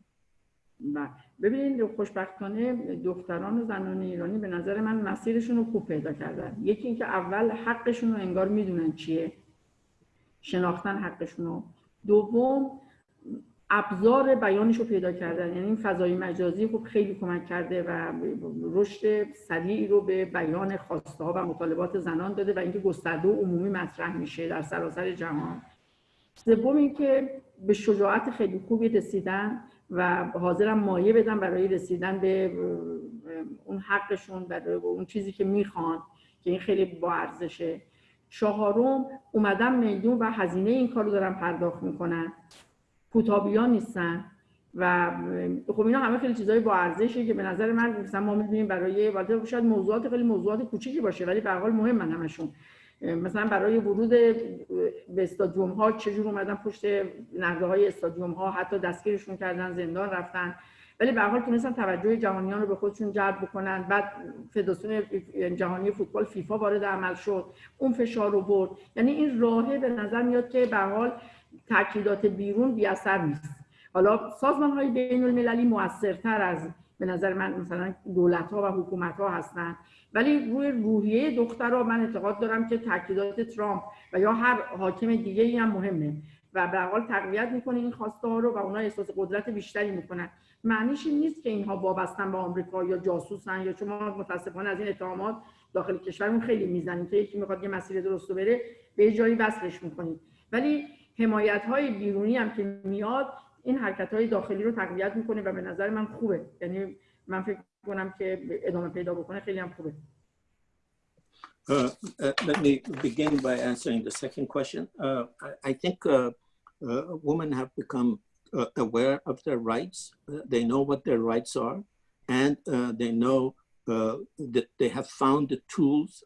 بله. ببینید خوشبختانه دختران و زنان ایرانی به نظر من مسیرشون رو خوب پیدا کردن. یکی اینکه اول حقشون رو انگار می‌دونن چیه. شناختن حقشون رو. دوم ابزار بیانش رو پیدا کردن. یعنی این فضای مجازی خب خیلی کمک کرده و رشد سریعی رو به بیان خواسته ها و مطالبات زنان داده و اینکه گسترده و عمومی مطرح میشه در سراسر جهان. سوم اینکه به شجاعت خیلی خوبی رسیدن و حاضرم مایه بدن برای رسیدن به اون حقشون برای اون چیزی که می‌خوان که این خیلی با ارزشه. چهارم اومدن میلیون و هزینه این کار رو دارن پرداخت می‌کنن. کوتابیان نیستن. و خب اینا همه خیلی چیزای با ارزشه که به نظر من مثلا ما می‌بینیم برای والده شاید موضوعات خیلی موضوعات کوچیکی باشه ولی به حال مهمن همشون. مثلا برای ورود به استادیوم ها چجور اومدن پشت نرده های استادیوم ها حتی دستگیرشون کردن زندان رفتن. ولی به حال تونستن توجه جهانیان رو به خودشون جلب بکنن. بعد فدراسیون جهانی فوتبال فیفا وارد عمل شد. اون فشار رو برد. یعنی این راهه به نظر میاد که به حال تاکیدات بیرون بی اثر نیست. حالا سازمان های بین المللی موثرتر از به نظر من مثلا دولت ها و حکومت ها هستن. ولی روی روحیه دخترها من اعتقاد دارم که تاکیدات ترامپ و یا هر حاکم دیگه ای هم مهمه. و به حال تقویت می‌کنه این خواسته ها رو و اونها احساس قدرت بیشتری می‌کنن. معنیش این نیست که اینها وابستن به آمریکا یا جاسوسن یا چون ما متاسفانه از این اتهامات داخل کشورمون خیلی می‌زنیم که یکی می‌خواد یه مسیر درست بره به جایی وصلش می‌کنیم ولی حمایت های بیرونی هم که میاد این حرکت های داخلی رو تقویت میکنه و به نظر من خوبه یعنی من فکر کنم که ادامه پیدا بکنه خیلی هم خوبه Uh, uh, let me begin by answering the second question. Uh, I, I, think uh, uh, women have become uh, aware of their rights. they know what their rights are, and they know that they have found the tools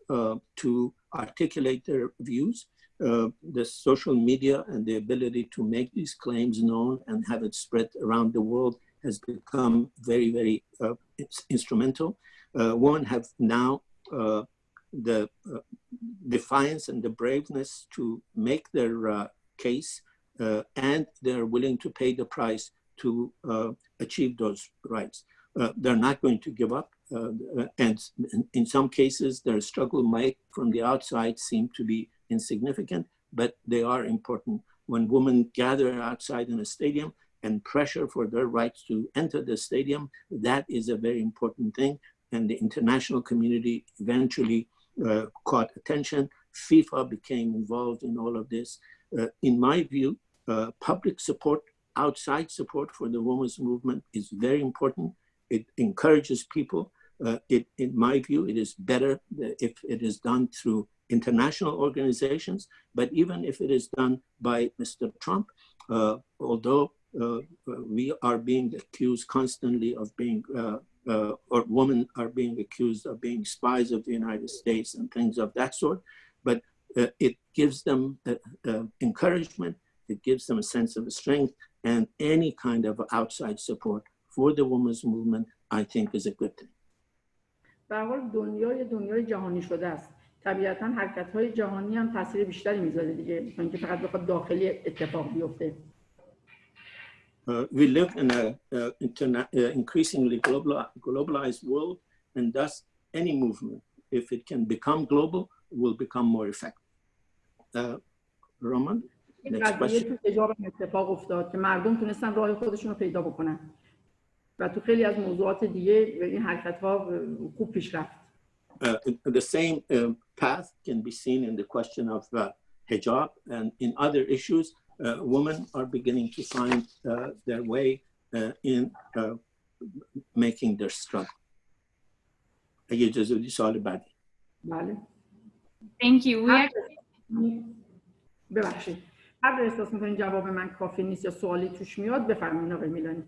to articulate their views. Uh, the social media and the ability to make these claims known and have it spread around the world has become very, very uh, instrumental. Uh, women have now the uh, defiance and the braveness to make their uh, case, uh, and they're willing to pay the price to achieve those rights. they're not going to give up, and in some cases, their struggle might, from the outside, seem to be insignificant, but they are important. When women gather outside in a stadium and pressure for their rights to enter the stadium, that is a very important thing. And the international community eventually uh, caught attention. FIFA became involved in all of this. Uh, in my view, uh, public support, outside support for the women's movement is very important. It encourages people. it, in my view, it is better if it is done through international organizations, but even if it is done by Mr. Trump, although we are being accused constantly of being uh, or women are being accused of being spies of the United States and things of that sort. But uh, it gives them uh, encouragement, it gives them a sense of strength, and any kind of outside support for the women's movement, I think, is a good thing. به حال دنیای دنیای جهانی شده است. طبیعتا حرکت های جهانی هم تاثیر بیشتری می‌ذاره دیگه تا اینکه فقط بخواد داخلی اتفاق بیفته. Uh, we live in an uh, increasingly global, globalized world, and thus any movement, if it can become global, will become more effective. Uh, Roman, next question. اتفاق افتاد که مردم تونستن راه خودشون رو پیدا بکنن و تو خیلی از موضوعات دیگه این حرکت ها خوب پیش رفت. the same path can be seen in the question of hijab and in other issues uh, women are beginning to find uh, their way uh, in making their struggle. اگه اجازه بدی سوال بعدی. بله. Thank you. We actually... ببخشید. هر احساس میکنین جواب من کافی نیست یا سوالی توش میاد بفرمایید آقای میلانی.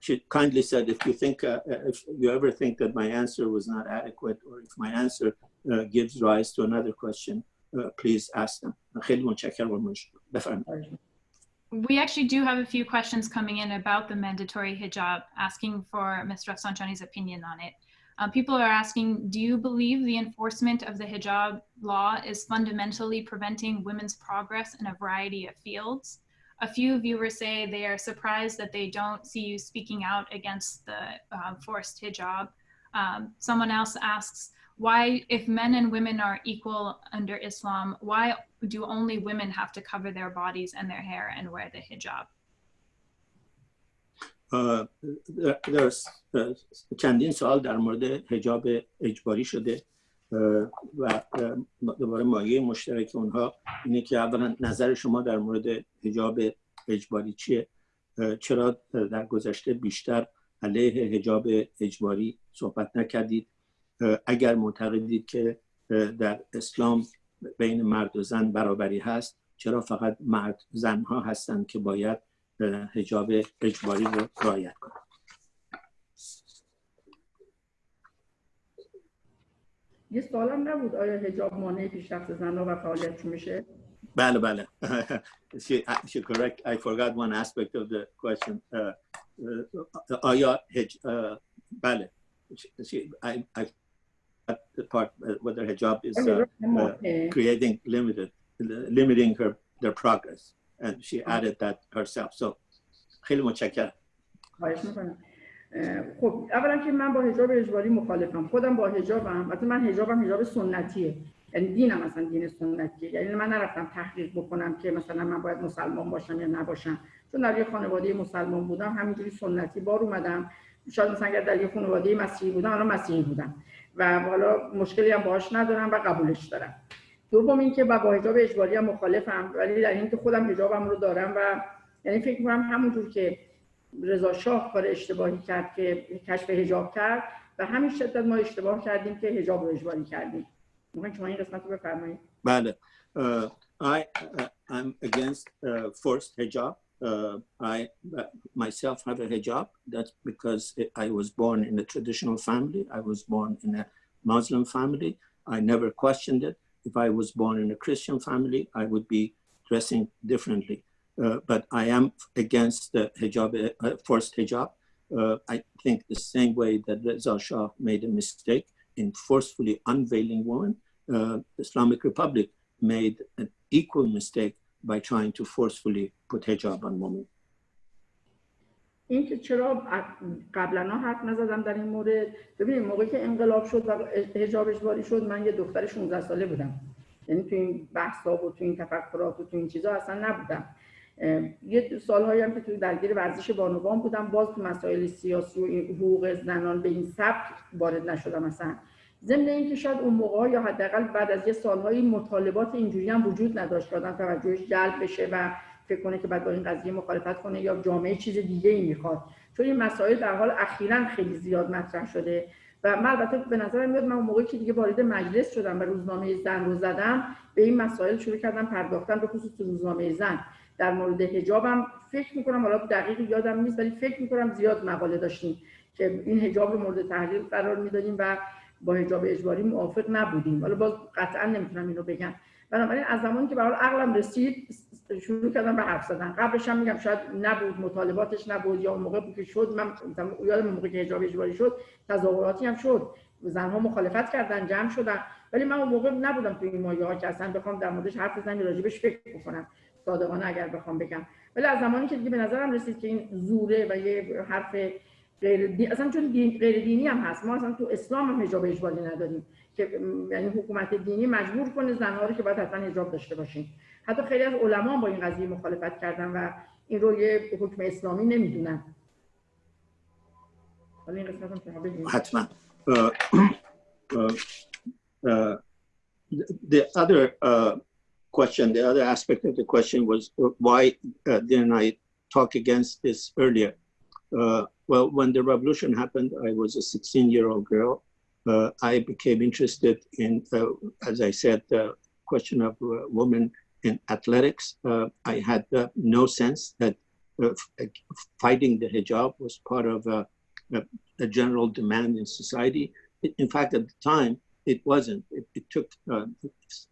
she kindly said, if you think, uh, uh, if you ever think that my answer was not adequate, or if my answer uh, gives rise to another question, uh, please ask them. We actually do have a few questions coming in about the mandatory hijab, asking for Ms. Rafsanjani's opinion on it. Uh, people are asking, do you believe the enforcement of the hijab law is fundamentally preventing women's progress in a variety of fields? A few viewers say they are surprised that they don't see you speaking out against the uh, forced hijab. Um, someone else asks, why, if men and women are equal under Islam, why do only women have to cover their bodies and their hair and wear the hijab? there's چندین سوال در مورد حجاب اجباری شده و دوباره مایه مشترک اونها اینه که اولا نظر شما در مورد حجاب اجباری چیه؟ چرا در گذشته بیشتر علیه حجاب اجباری صحبت نکردید؟ اگر معتقدید که در اسلام بین مرد و زن برابری هست چرا فقط مرد زن ها هستند که باید حجاب اجباری رو رعایت کنند؟ یه سوالم نبود آیا حجاب مانع پیشرفت زن و فعالیت میشه بله بله [LAUGHS] she, she correct I forgot one aspect of the question uh, uh, آیا هج, uh, بله she, I, I the part uh, whether hijab is uh, uh, creating limited limiting her their progress and she added that herself so خیلی متشکرم خواهش میکنم خب اولا که من با حجاب اجباری مخالفم. خودم با حجابم. البته من حجابم حجاب سنتیه. یعنی دینم مثلا دین سنتیه. یعنی من نرفتم تحقیق بکنم که مثلا من باید مسلمان باشم یا نباشم. چون در یه خانواده مسلمان بودم همینجوری سنتی بار اومدم. شاید مثلا اگر در یه خانواده مسیحی بودم الان مسیحی بودم. و حالا مشکلی هم باهاش ندارم و قبولش دارم. دوم اینکه با حجاب اجباری هم مخالفم. ولی در اینکه خودم حجابم رو دارم و یعنی فکر می‌کنم همونجور که رضا شاه کار اشتباهی کرد که کشف حجاب کرد و همین شدت ما اشتباه کردیم که حجاب رو اجباری کردیم می‌خواین شما این قسمت رو بفرمایید بله uh, I uh, against uh, forced hijab uh, I uh, myself have a hijab that's because I was born in a traditional family I was born in a Muslim family I never questioned it if I was born in a Christian family I would be dressing differently uh, but I am against the hijab, uh, forced hijab. Uh, I think the same way that Reza Shah made a mistake in forcefully unveiling women, Islamic Republic made an equal mistake by trying to forcefully put hijab on women. این که چرا قبلا حرف نزدم در این مورد ببینید موقعی که انقلاب شد و حجاب اجباری شد من یه دختر 16 ساله بودم یعنی تو این بحثا و تو این تفکرات و تو این چیزا اصلا نبودم یه سالهایی هم که توی درگیر ورزش بانوان بودم باز تو مسائل سیاسی و حقوق زنان به این سبک وارد نشدم مثلا ضمن اینکه شاید اون موقع یا حداقل بعد از یه سالهایی مطالبات اینجوری هم وجود نداشت که آدم توجهش جلب بشه و فکر کنه که بعد با این قضیه مخالفت کنه یا جامعه چیز دیگه ای می‌خواد. چون این مسائل در حال اخیرا خیلی زیاد مطرح شده و من البته به نظرم میاد من اون موقعی که دیگه وارد مجلس شدم و روزنامه زن رو زدم به این مسائل شروع کردم پرداختن به خصوص روزنامه زن. در مورد حجابم فکر می‌کنم حالا دقیق یادم نیست ولی فکر می‌کنم زیاد مقاله داشتیم که این حجاب رو مورد تحلیل قرار می‌دادیم و با حجاب اجباری موافق نبودیم. حالا باز قطعا نمی‌تونم اینو بگم. بنابراین از زمانی که به عقلم رسید شروع کردم به حرف زدن. قبلش هم میگم شاید نبود مطالباتش نبود یا اون موقع که شد من یادم موقع که حجاب اجباری شد تظاهراتی هم شد. زنها مخالفت کردن جمع شدن. ولی من اون موقع نبودم تو این مایه ها که اصلا بخوام در موردش حرف بزنم راجبش فکر بکنم. صادقانه اگر بخوام بگم. ولی از زمانی که دیگه به نظرم رسید که این زوره و یه حرف غیر اصلا چون دین غیر دینی هم هست. ما اصلا تو اسلام هم حجاب اجباری نداریم که یعنی حکومت دینی مجبور کنه زنها رو که باید حتما حجاب داشته باشیم حتی خیلی از علما با این قضیه مخالفت کردن و این رو یه حکم اسلامی نمی‌دونن. حالا این قسمت هم حتما. the other uh, question, the other aspect of the question was uh, why uh, didn't I talk against this earlier? Uh, well, when the revolution happened, I was a 16 year old girl. Uh, I became interested in, uh, as I said, the question of uh, women in athletics. I had no sense that fighting the hijab was part of a, a general demand in society. In fact, at the time, it wasn't. It, it took uh,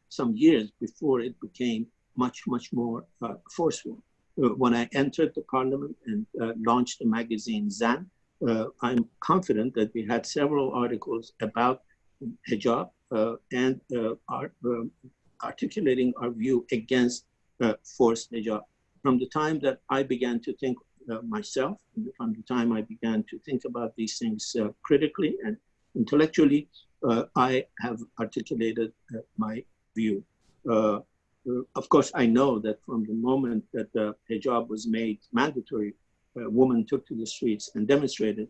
some years before it became much, much more uh, forceful. Uh, when I entered the parliament and uh, launched the magazine Zan, uh, I'm confident that we had several articles about hijab and our, um, articulating our view against forced hijab. From the time that I began to think myself, from the time I began to think about these things critically and intellectually, I have articulated uh, my view. Uh, of course, I know that from the moment that the hijab was made mandatory, women took to the streets and demonstrated.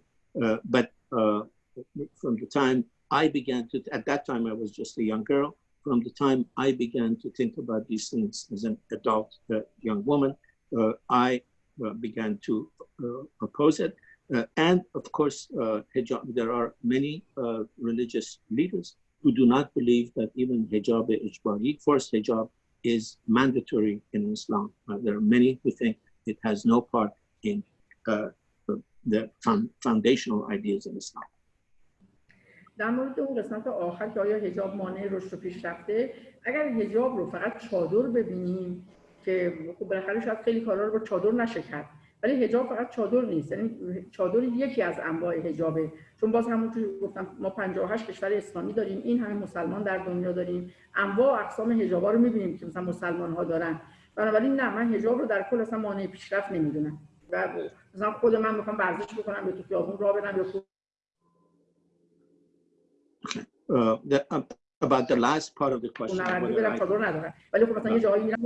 but from the time I began to, at that time I was just a young girl, from the time I began to think about these things as an adult uh, young woman, uh, I uh, began to oppose it. Uh, and of course, uh, hijab, there are many uh, religious leaders who do not believe that even hijab ijbari, forced hijab, is mandatory in Islam. there are many who think it has no part in the foundational ideas of Islam. در مورد اون قسمت آخر که آیا هجاب مانع رشد و پیشرفته اگر هجاب رو فقط چادر ببینیم که خب بالاخره شاید خیلی کارا رو با چادر نشه کرد ولی حجاب فقط چادر نیست. یعنی چادر یکی از انواع حجابه. چون باز همون که گفتم ما 58 کشور اسلامی داریم. این همه مسلمان در دنیا داریم. انواع و اقسام حجابا رو می‌بینیم که مثلا مسلمان ها دارن. بنابراین نه من حجاب رو در کل اصلا مانع پیشرفت نمی‌دونم. و مثلا خود من می‌خوام ورزش بکنم یا تو خیابون راه برم یا Uh, the, um, about the last part of the question. ولی خب مثلا یه جایی میرم.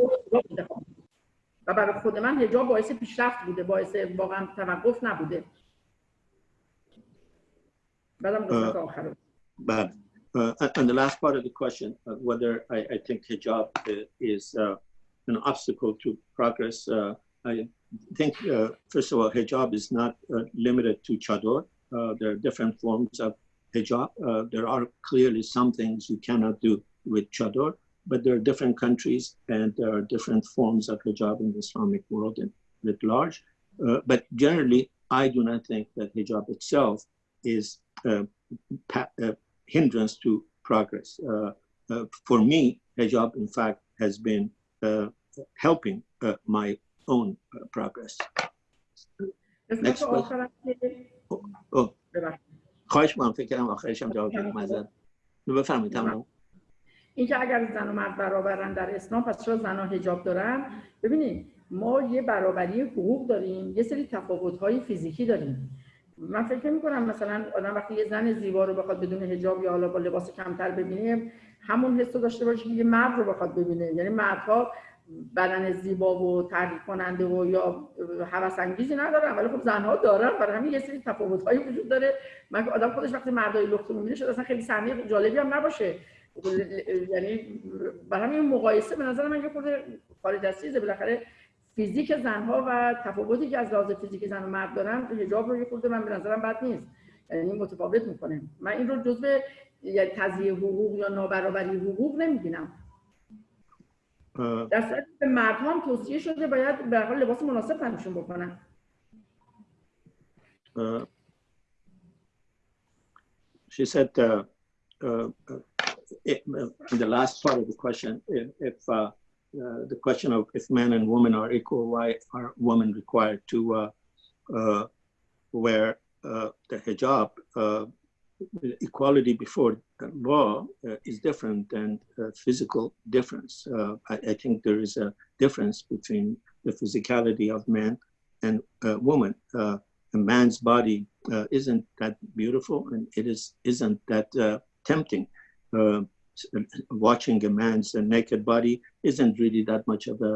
و برای خود من حجاب باعث پیشرفت بوده باعث واقعا توقف نبوده بعدم قسمت آخر رو. But uh, and the last part of the question, uh, whether I, I think hijab uh, is uh, an obstacle to progress, uh, I think uh, first of all, hijab is not uh, limited to chador. Uh, there are different forms of hijab. Uh, there are clearly some things you cannot do with chador, but there are different countries and there are different forms of hijab in the Islamic world and at large. Uh, but generally, I do not think that hijab itself is uh, pa- uh, hindrance to progress. Uh, uh, for me, hijab, in fact, has been uh, helping uh, my own uh, progress. قسمت Next question. آخرم که Oh, ببخشید. خواهش میکنم فکر کنم آخرش هم جواب بدم معذرت. بفرمایید تمام اینکه اگر زن و مرد برابرن در اسلام پس چرا زنها حجاب دارن؟ ببینید ما یه برابری حقوق داریم یه سری تفاوت‌های فیزیکی داریم. من فکر نمی کنم مثلا آدم وقتی یه زن زیبا رو بخواد بدون حجاب یا حالا با لباس کمتر ببینه همون حس رو داشته باشه که یه مرد رو بخواد ببینه. یعنی مردها بدن زیبا و تحریک کننده و یا هوس انگیزی ندارن ولی خب زنها دارن. برای همین یه سری تفاوت‌هایی وجود داره. من آدم خودش وقتی مردای لخت می‌بینه شاید اصلا خیلی صحنه جالبی هم نباشه. یعنی برای همین مقایسه به نظر من یه خورده خارج از چیزه بالاخره فیزیک زنها و تفاوتی که از لحاظ فیزیک زن و مرد دارن حجاب رو یه خورده من به نظرم بد نیست. یعنی متفاوت می‌کنه من این رو جزء یعنی تضییع حقوق یا نابرابری حقوق نمی‌بینم. در صورتی که به مردها هم توصیه شده باید به هر حال لباس مناسب تنشون بکنن. she said uh, uh, it, in the last part of the question, if, if uh, uh, the question of if men and women are equal, why are women required to uh, uh, wear uh, the hijab? Uh, equality before the law is different than physical difference. I, I think there is a difference between the physicality of man and woman. A man's body isn't that beautiful and it is isn't that tempting Uh, s- watching a man's uh, naked body isn't really that much of a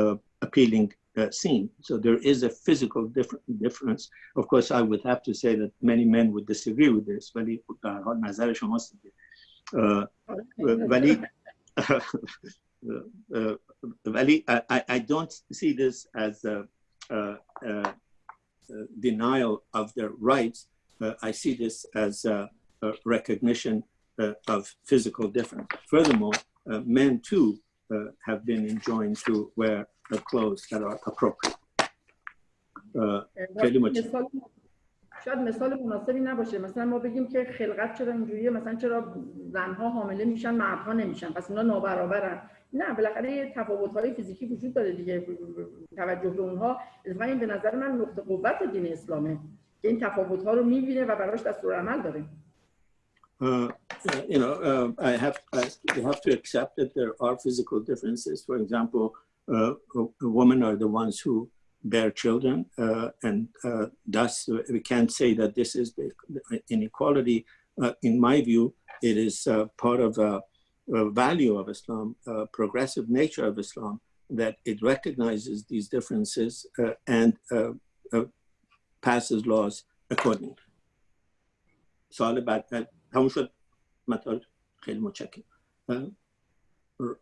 uh, appealing uh, scene. So there is a physical differ- difference. Of course, I would have to say that many men would disagree with this. ولی به هر حال نظر شماست دیگه. Uh, ولی uh, ولی I, I- I don't see this as a, a, a, a denial of their rights. Uh, I see this as a, a recognition uh, of physical difference. Furthermore, uh, men too uh, have been enjoined to wear uh, clothes that are appropriate. Uh. مثال شاید مثال مناسبی نباشه مثلا ما بگیم که خلقت چرا اینجوریه مثلا چرا زنها حامله میشن مردها نمیشن پس اینا نابرابرن نه بالاخره یه تفاوت‌های فیزیکی وجود داره دیگه توجه به اونها اتفاقا این به نظر من نقطه قوت دین اسلامه که این تفاوت‌ها رو می‌بینه و براش دستور عمل داره Uh, uh, you know, uh, I have I have to accept that there are physical differences. For example, uh, women are the ones who bear children, and thus we can't say that this is the inequality. in my view, it is part of a, a, value of Islam, progressive nature of Islam, that it recognizes these differences uh, and uh, uh, passes laws accordingly. It's all about that تموم شد مطالب خیلی متشکرم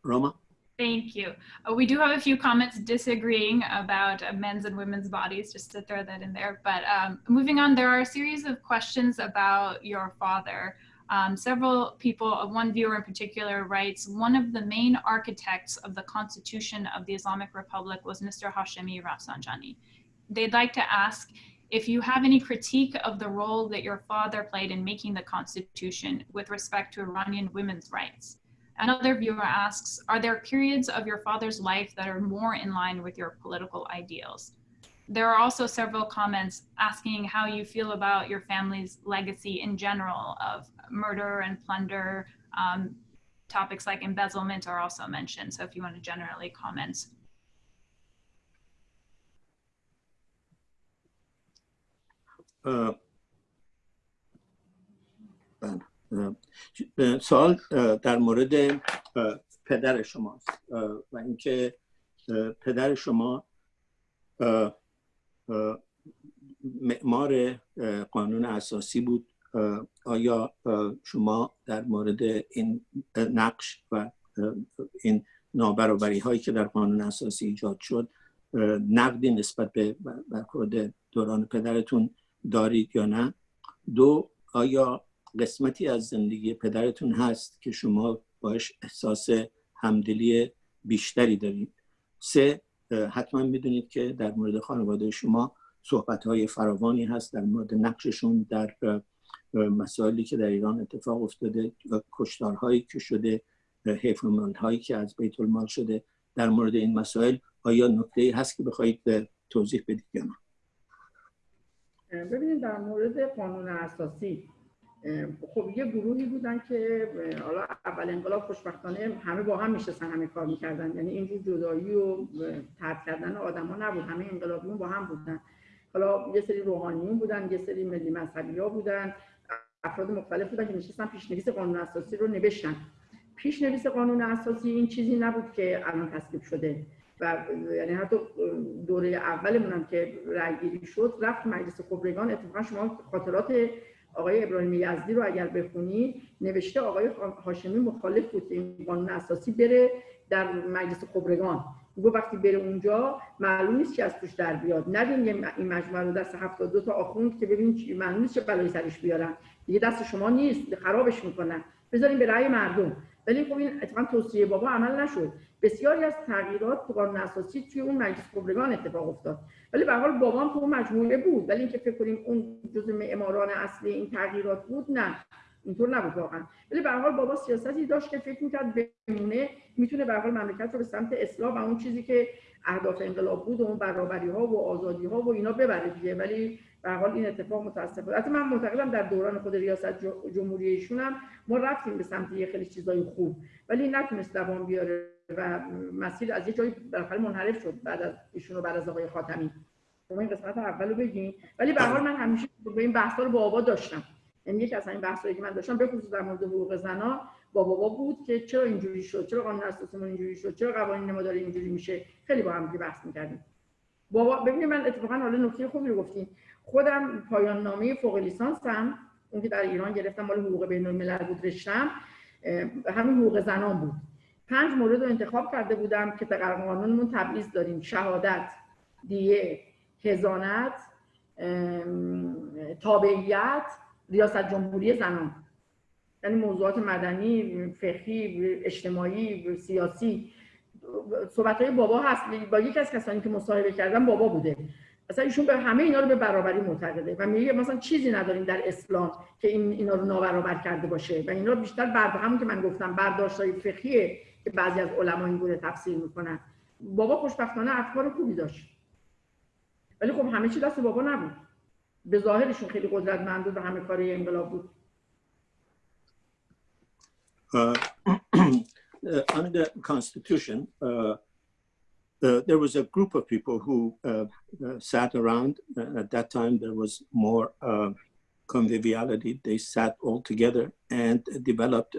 راما Thank you. Uh, we do have a few comments disagreeing about uh, men's and women's bodies, just to throw that in there. But um, moving on, there are a series of questions about your father. Um, several people, uh, one viewer in particular writes, one of the main architects of the Constitution of the Islamic Republic was Mr. Hashemi Rafsanjani. They'd like to ask if you have any critique of the role that your father played in making the Constitution with respect to Iranian women's rights. Another viewer asks, are there periods of your father's life that are more in line with your political ideals? there are also several comments asking how you feel about your family's legacy in general of murder and plunder. Um, topics like embezzlement are also mentioned. So if you want to generally comment. Uh, سوال در مورد پدر شماست. و اینکه پدر شما معمار قانون اساسی بود. آیا شما در مورد این نقش و این نابرابری هایی که در قانون اساسی ایجاد شد نقدی نسبت به برخورد دوران پدرتون دارید یا نه. دو آیا قسمتی از زندگی پدرتون هست که شما باش احساس همدلی بیشتری دارید؟ سه حتما می‌دونید که در مورد خانواده شما صحبت های فراوانی هست در مورد نقششون در مسائلی که در ایران اتفاق افتاده و کشتارهایی که شده حیف هایی که از بیت المال شده. در مورد این مسائل آیا نکته هست که بخواهید توضیح بدید یا نه؟ ببینید در مورد قانون اساسی خب یه گروهی بودن که حالا اول انقلاب خوشبختانه همه با هم میشستن همه کار می‌کردن. یعنی اینجور جدایی و ترک کردن آدما نبود همه انقلابیون با هم بودن. حالا یه سری روحانیون بودن یه سری ملی مذهبی ها بودن افراد مختلف بودن که نشستن پیشنویس قانون اساسی رو نوشتن. پیشنویس قانون اساسی این چیزی نبود که الان تصویب شده. و یعنی حتی دوره اولمون هم که رأیگیری شد رفت مجلس خبرگان. اتفاقا شما خاطرات آقای ابراهیم یزدی رو اگر بخونی نوشته آقای هاشمی مخالف بود که این قانون اساسی بره در مجلس خبرگان. گفت وقتی بره اونجا معلوم نیست چی از توش در بیاد. ندین این مجموعه رو دست 72 تا آخوند که ببینید چی معلوم نیست چه بلایی سرش بیارن. دیگه دست شما نیست خرابش می‌کنن. بذارین به رأی مردم. ولی خب این اتفاقا توصیه بابا عمل نشد. بسیاری از تغییرات تو قانون اساسی توی اون مجلس خبرگان اتفاق افتاد. ولی به حال بابام تو مجموعه بود. ولی اینکه فکر کنیم اون جزء معماران اصلی این تغییرات بود نه. اینطور نبود واقعا. ولی به حال بابا سیاستی داشت که فکر می‌کرد بمونه. می‌تونه به حال مملکت رو به سمت اصلاح و اون چیزی که اهداف انقلاب بود و اون برابری ها و آزادی ها و اینا ببره دیگه. ولی به حال این اتفاق متاسفانه البته من معتقدم در دوران خود ریاست جمهوری ایشون هم ما رفتیم به سمت یه خیلی چیزای خوب ولی نتونست دوام بیاره و مسیر از یه جایی بالاخره منحرف شد بعد از ایشون بعد از آقای خاتمی. شما این قسمت اولو بگین. ولی به حال من همیشه به این بحثا رو با بابا داشتم. یعنی یکی از این بحثایی که من داشتم به خصوص در مورد حقوق زنا با بابا بود که چرا اینجوری شد؟ چرا قانون اساسیمون اینجوری شد؟ چرا قوانین ما داره اینجوری میشه؟ خیلی با هم بحث می‌کردیم. بابا ببینید من اتفاقا حالا نکته خوبی رو گفتین. خودم پایان نامه فوق لیسانسم اون که در ایران گرفتم مال حقوق بین الملل بود رشتم. همین حقوق زنان بود. پنج مورد رو انتخاب کرده بودم که در قانونمون تبعیض داریم. شهادت دیه هزانت تابعیت ریاست جمهوری زنان. یعنی موضوعات مدنی فقهی اجتماعی سیاسی. صحبت های بابا هست. با یکی از کسانی که مصاحبه کردم بابا بوده. مثلا ایشون به همه اینا رو به برابری معتقده و میگه مثلا چیزی نداریم در اسلام که این اینا رو نابرابر کرده باشه و اینا بیشتر بر همون که من گفتم برداشتای فقهیه که بعضی از علما این گونه تفسیر می‌کنن. بابا خوشبختانه افکار خوبی داشت. ولی خب همه چی دست بابا نبود. به ظاهرشون خیلی قدرتمند بود و همه کاری انقلاب بود. Uh, [CLEARS THROAT] under the constitution uh, uh, there was a group of people who uh, uh, sat around at that time there was more conviviality they sat all together and developed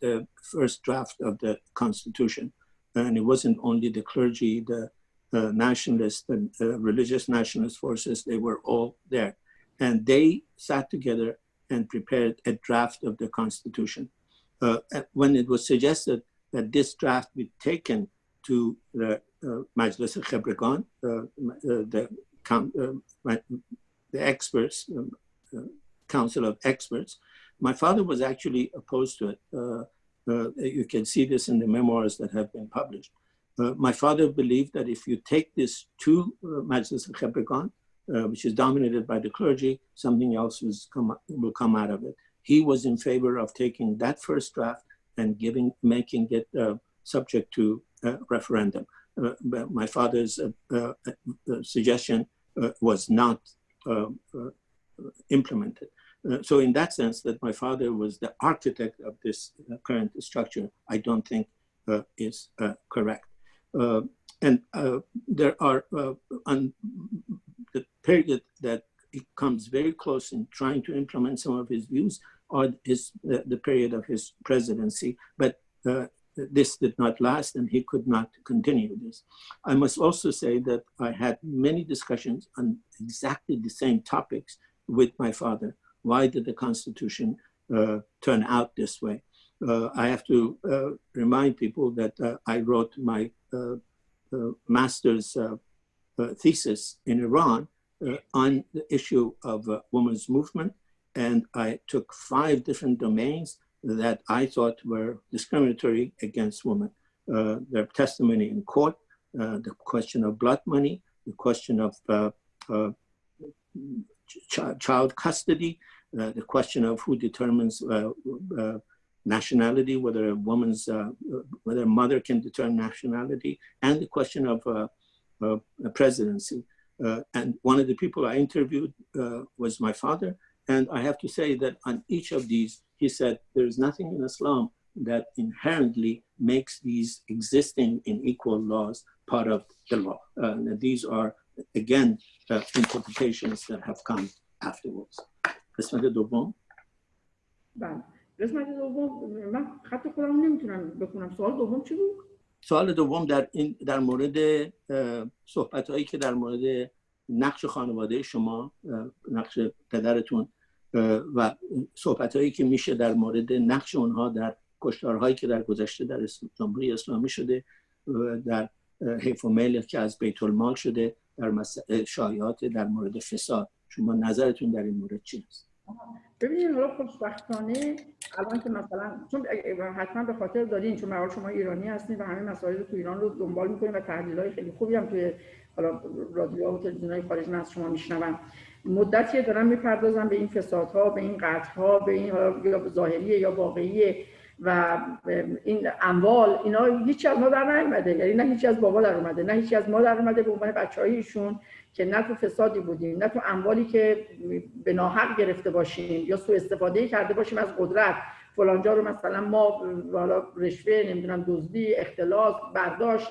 the first draft of the Constitution. And it wasn't only the clergy, the uh, nationalists, the uh, religious nationalist forces, they were all there. And they sat together and prepared a draft of the Constitution. Uh, when it was suggested that this draft be taken to the uh, Majlis al-Khabregan, uh, uh, the, the experts, um, council of experts, my father was actually opposed to it. Uh, uh, you can see this in the memoirs that have been published. Uh, my father believed that if you take this to uh, Majlis al-Khabregan, uh, which is dominated by the clergy, something else come, will come out of it. He was in favor of taking that first draft and giving, making it uh, subject to referendum. Uh, uh, my father's uh, suggestion uh, was not uh, uh, implemented. Uh, so in that sense, that my father was the architect of this current structure, I don't think is correct. and there are, on the period that it comes very close in trying to implement some of his views or his, the, the period of his presidency, but uh, this did not last and he could not continue this. I must also say that I had many discussions on exactly the same topics with my father. Why did the Constitution uh, turn out this way? Uh, I have to uh, remind people that uh, I wrote my uh, uh, master's thesis in Iran on the issue of women's movement. And I took five different domains that I thought were discriminatory against women. Uh, their testimony in court, uh, the question of blood money, the question of uh, uh ch child custody, uh, the question of who determines uh, nationality, whether a woman's, whether a mother can determine nationality, and the question of presidency. and one of the people I interviewed was my father. And I have to say that on each of these, he said, there's nothing in Islam that inherently makes these existing in equal laws part of the law. Uh, these are, again, uh, interpretations that have come afterwards. قسمت دوم بله قسمت دوم من خط خودم نمیتونم بکنم سوال دوم چی بود؟ سوال دوم در این در مورد صحبت هایی که در مورد نقش خانواده شما نقش پدرتون و صحبت هایی که میشه در مورد نقش اونها در کشتارهایی که در گذشته در جمهوری اسلامی شده در حیف و میل که از بیت المال شده در شایعات در مورد فساد. شما نظرتون در این مورد چی است ببینید حالا خوشبختانه الان که مثلا چون حتما به خاطر دارین چون مرحال شما ایرانی هستین و همه مسائل تو ایران رو دنبال می‌کنین و تحلیل های خیلی خوبی هم توی حالا رادیو و تلویزیون های خارج من از شما میشنوم. مدتی دارم می‌پردازم به این فسادها به این قطعها به این یا ظاهریه یا واقعیه و این اموال اینا هیچی از ما در نیومده. یعنی نه هیچی از بابا در اومده نه هیچی از ما در اومده به عنوان بچه‌هایشون که نه تو فسادی بودیم نه تو اموالی که به ناحق گرفته باشیم یا سوء استفاده کرده باشیم از قدرت. فلانجا رو مثلا ما حالا رشوه نمی‌دونم دزدی اختلاس برداشت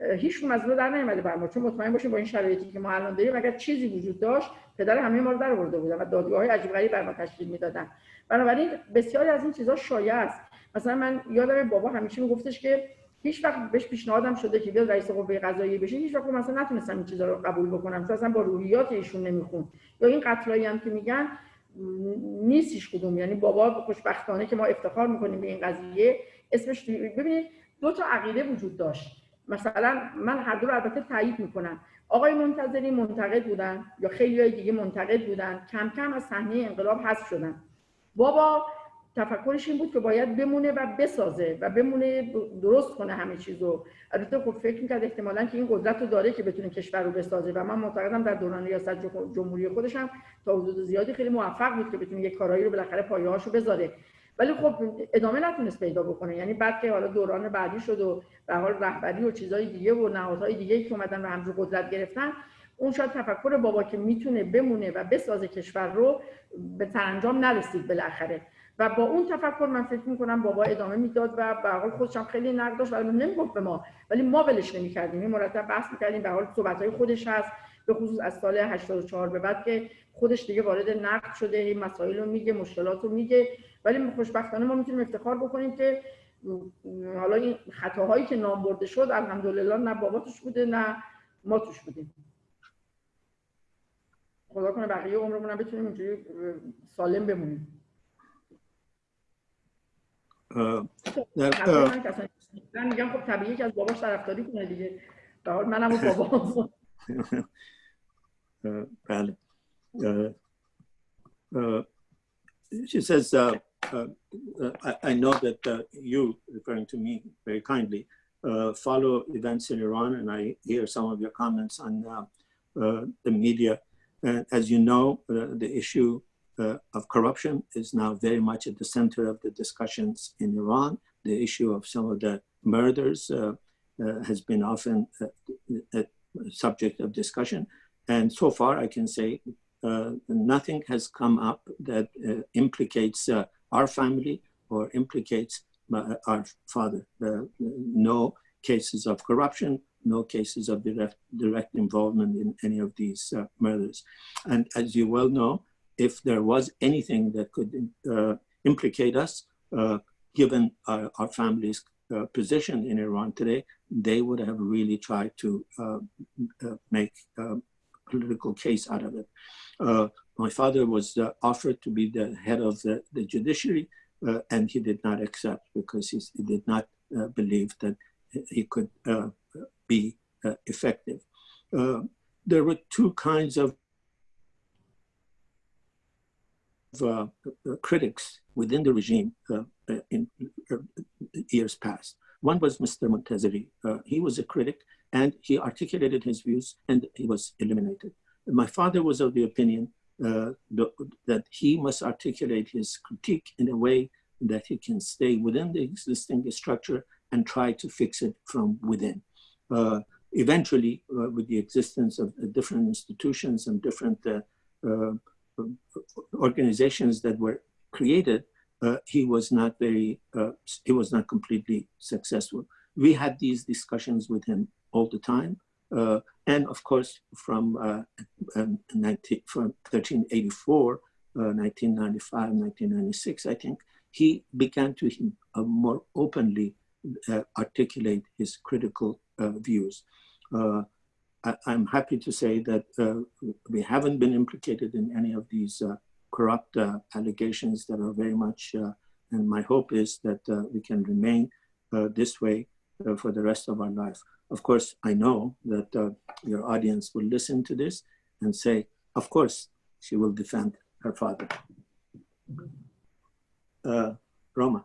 هیچ از در نیومده بر ما چون مطمئن باشیم با این شرایطی که ما الان داریم اگر چیزی وجود داشت پدر همه ما رو در آورده بودن و دادگاه های عجیب غریب بر ما تشکیل می‌دادن. بنابراین بسیاری از این چیزها شایع است. مثلا من یادم بابا همیشه میگفتش که هیچ وقت بهش پیشنهادم شده که بیاد رئیس قوه قضاییه بشه. هیچ وقت مثلا نتونستم این چیزا رو قبول بکنم چون اصلا با روحیات ایشون نمیخون یا این قتلایی هم که میگن نیستش کدوم. یعنی بابا خوشبختانه که ما افتخار می‌کنیم به این قضیه. اسمش ببینید دو تا عقیده وجود داشت. مثلا من هر دو رو البته تایید می‌کنم. آقای منتظری منتقد بودن یا خیلی های دیگه منتقد بودن. کم کم از صحنه انقلاب حذف شدن. بابا تفکرش این بود که باید بمونه و بسازه و بمونه درست کنه همه چیزو. البته خب فکر می‌کرد احتمالا که این قدرت رو داره که بتونه کشور رو بسازه و من معتقدم در دوران ریاست جمهوری خودش هم تا حدود زیادی خیلی موفق بود که بتونه یک کارایی رو بالاخره پایه‌هاشو بذاره. ولی خب ادامه نتونست پیدا بکنه. یعنی بعد که حالا دوران بعدی شد و به حال رهبری و چیزای دیگه و نهادهای دیگه که اومدن و همجور قدرت گرفتن اون شاید تفکر بابا که می‌تونه بمونه و بسازه کشور رو به سرانجام نرسید بالاخره. و با اون تفکر من فکر می‌کنم بابا ادامه می‌داد و به حال خودش هم خیلی نقد داشت ولی نمی‌گفت به ما ولی ما ولش نمی‌کردیم. این مرتب بحث می‌کردیم به حال صحبت خودش هست به خصوص از سال 84 به بعد که خودش دیگه وارد نقد شده این مسائل رو میگه مشکلات رو میگه. ولی خوشبختانه ما می‌تونیم افتخار بکنیم که حالا این خطاهایی که نام برده شد الحمدلله نه بابا توش بوده نه ما توش بودیم. خدا کنه بقیه عمرمون هم بتونیم اینجوری سالم بمونیم. من میگم خب طبیعی که از باباش طرفداری کنه دیگه. به حال منم و بابا. [LAUGHS] بله. she says, uh, uh, I, I, know that uh, you, referring to me very kindly, uh, follow events in Iran, and I hear some of your comments on uh, uh, the media. And as you know, the issue of corruption is now very much at the center of the discussions in Iran. The issue of some of the murders has been often a subject of discussion. and so far, I can say uh, nothing has come up that uh, implicates uh, our family or implicates our father. no cases of corruption, no cases of direct, direct involvement in any of these uh, murders. And as you well know, if there was anything that could uh, implicate us, uh, given our, our family's position in Iran today, they would have really tried to make a political case out of it. Uh, my father was uh, offered to be the head of the, the judiciary, uh, and he did not accept because he, he did not uh, believe that he could uh, be uh, effective. there were two kinds of critics within the regime in years past. One was Mr. Montazeri. he was a critic and he articulated his views and he was eliminated. My father was of the opinion uh, that he must articulate his critique in a way that he can stay within the existing structure and try to fix it from within. Uh, eventually, uh, with the existence of uh, different institutions and different uh, uh, organizations that were created, he was not very, he was not completely successful. We had these discussions with him all the time. Uh, and of course, from, uh, um, 19, from 1384, 1995, uh, 1996, I think, he began to uh, more openly uh, articulate his critical views. I, am happy to say that we haven't been implicated in any of these corrupt allegations that are very much, and my hope is that we can remain this way for the rest of our life. Of course, I know that uh, your audience will listen to this and say, of course, she will defend her father. Uh, Roma.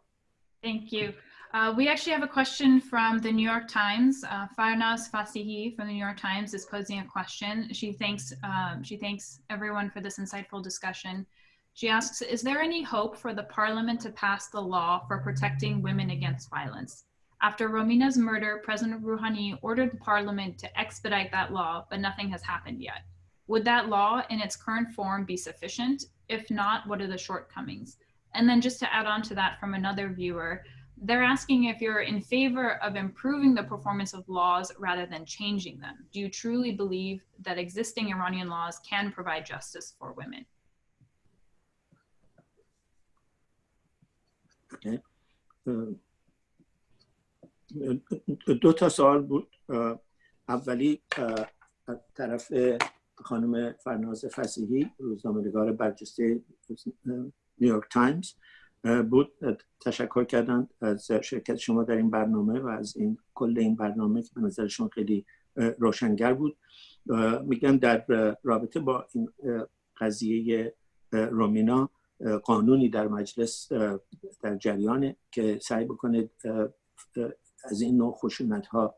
Thank you. Uh, we actually have a question from the New York Times. Uh, Farnaz Fasihi from the New York Times is posing a question. She thanks, um, she thanks everyone for this insightful discussion. She asks, is there any hope for the parliament to pass the law for protecting women against violence? After Romina's murder, President Rouhani ordered parliament to expedite that law, but nothing has happened yet. Would that law in its current form be sufficient? If not, what are the shortcomings? And then just to add on to that from another viewer, they're asking if you're in favor of improving the performance of laws rather than changing them. Do you truly believe that existing Iranian laws can provide justice for women? Okay. Uh, دو تا سوال بود. اولی طرف خانم فرناز فسیحی روزنامه‌نگار برجسته نیویورک تایمز بود. تشکر کردن از شرکت شما در این برنامه و از این کل این برنامه که به نظرشون خیلی روشنگر بود. میگن در رابطه با این قضیه رومینا قانونی در مجلس در جریانه که سعی بکنه از این نوع خشونت ها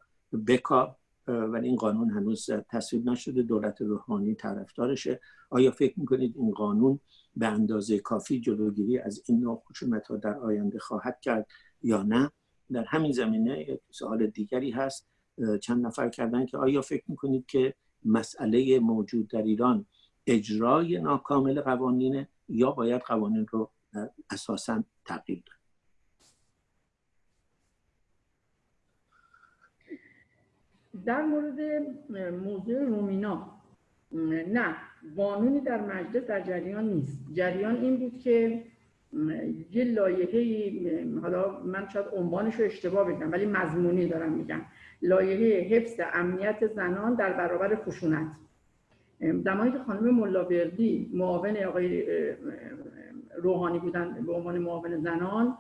بکا ولی این قانون هنوز تصویب نشده دولت روحانی طرفدارشه. آیا فکر می‌کنید این قانون به اندازه کافی جلوگیری از این نوع خشونت ها در آینده خواهد کرد یا نه؟ در همین زمینه سوال دیگری هست چند نفر کردن که آیا فکر می‌کنید که مسئله موجود در ایران اجرای ناکامل قوانین یا باید قوانین رو اساسا تغییر داد؟ در مورد موضوع رومینا نه قانونی در مجلس در جریان نیست. جریان این بود که یه لایحه حالا من شاید عنوانش رو اشتباه بگم ولی مضمونی دارم میگم. لایحه حفظ امنیت زنان در برابر خشونت. زمانی که خانم ملاوردی معاون آقای روحانی بودن به عنوان معاون زنان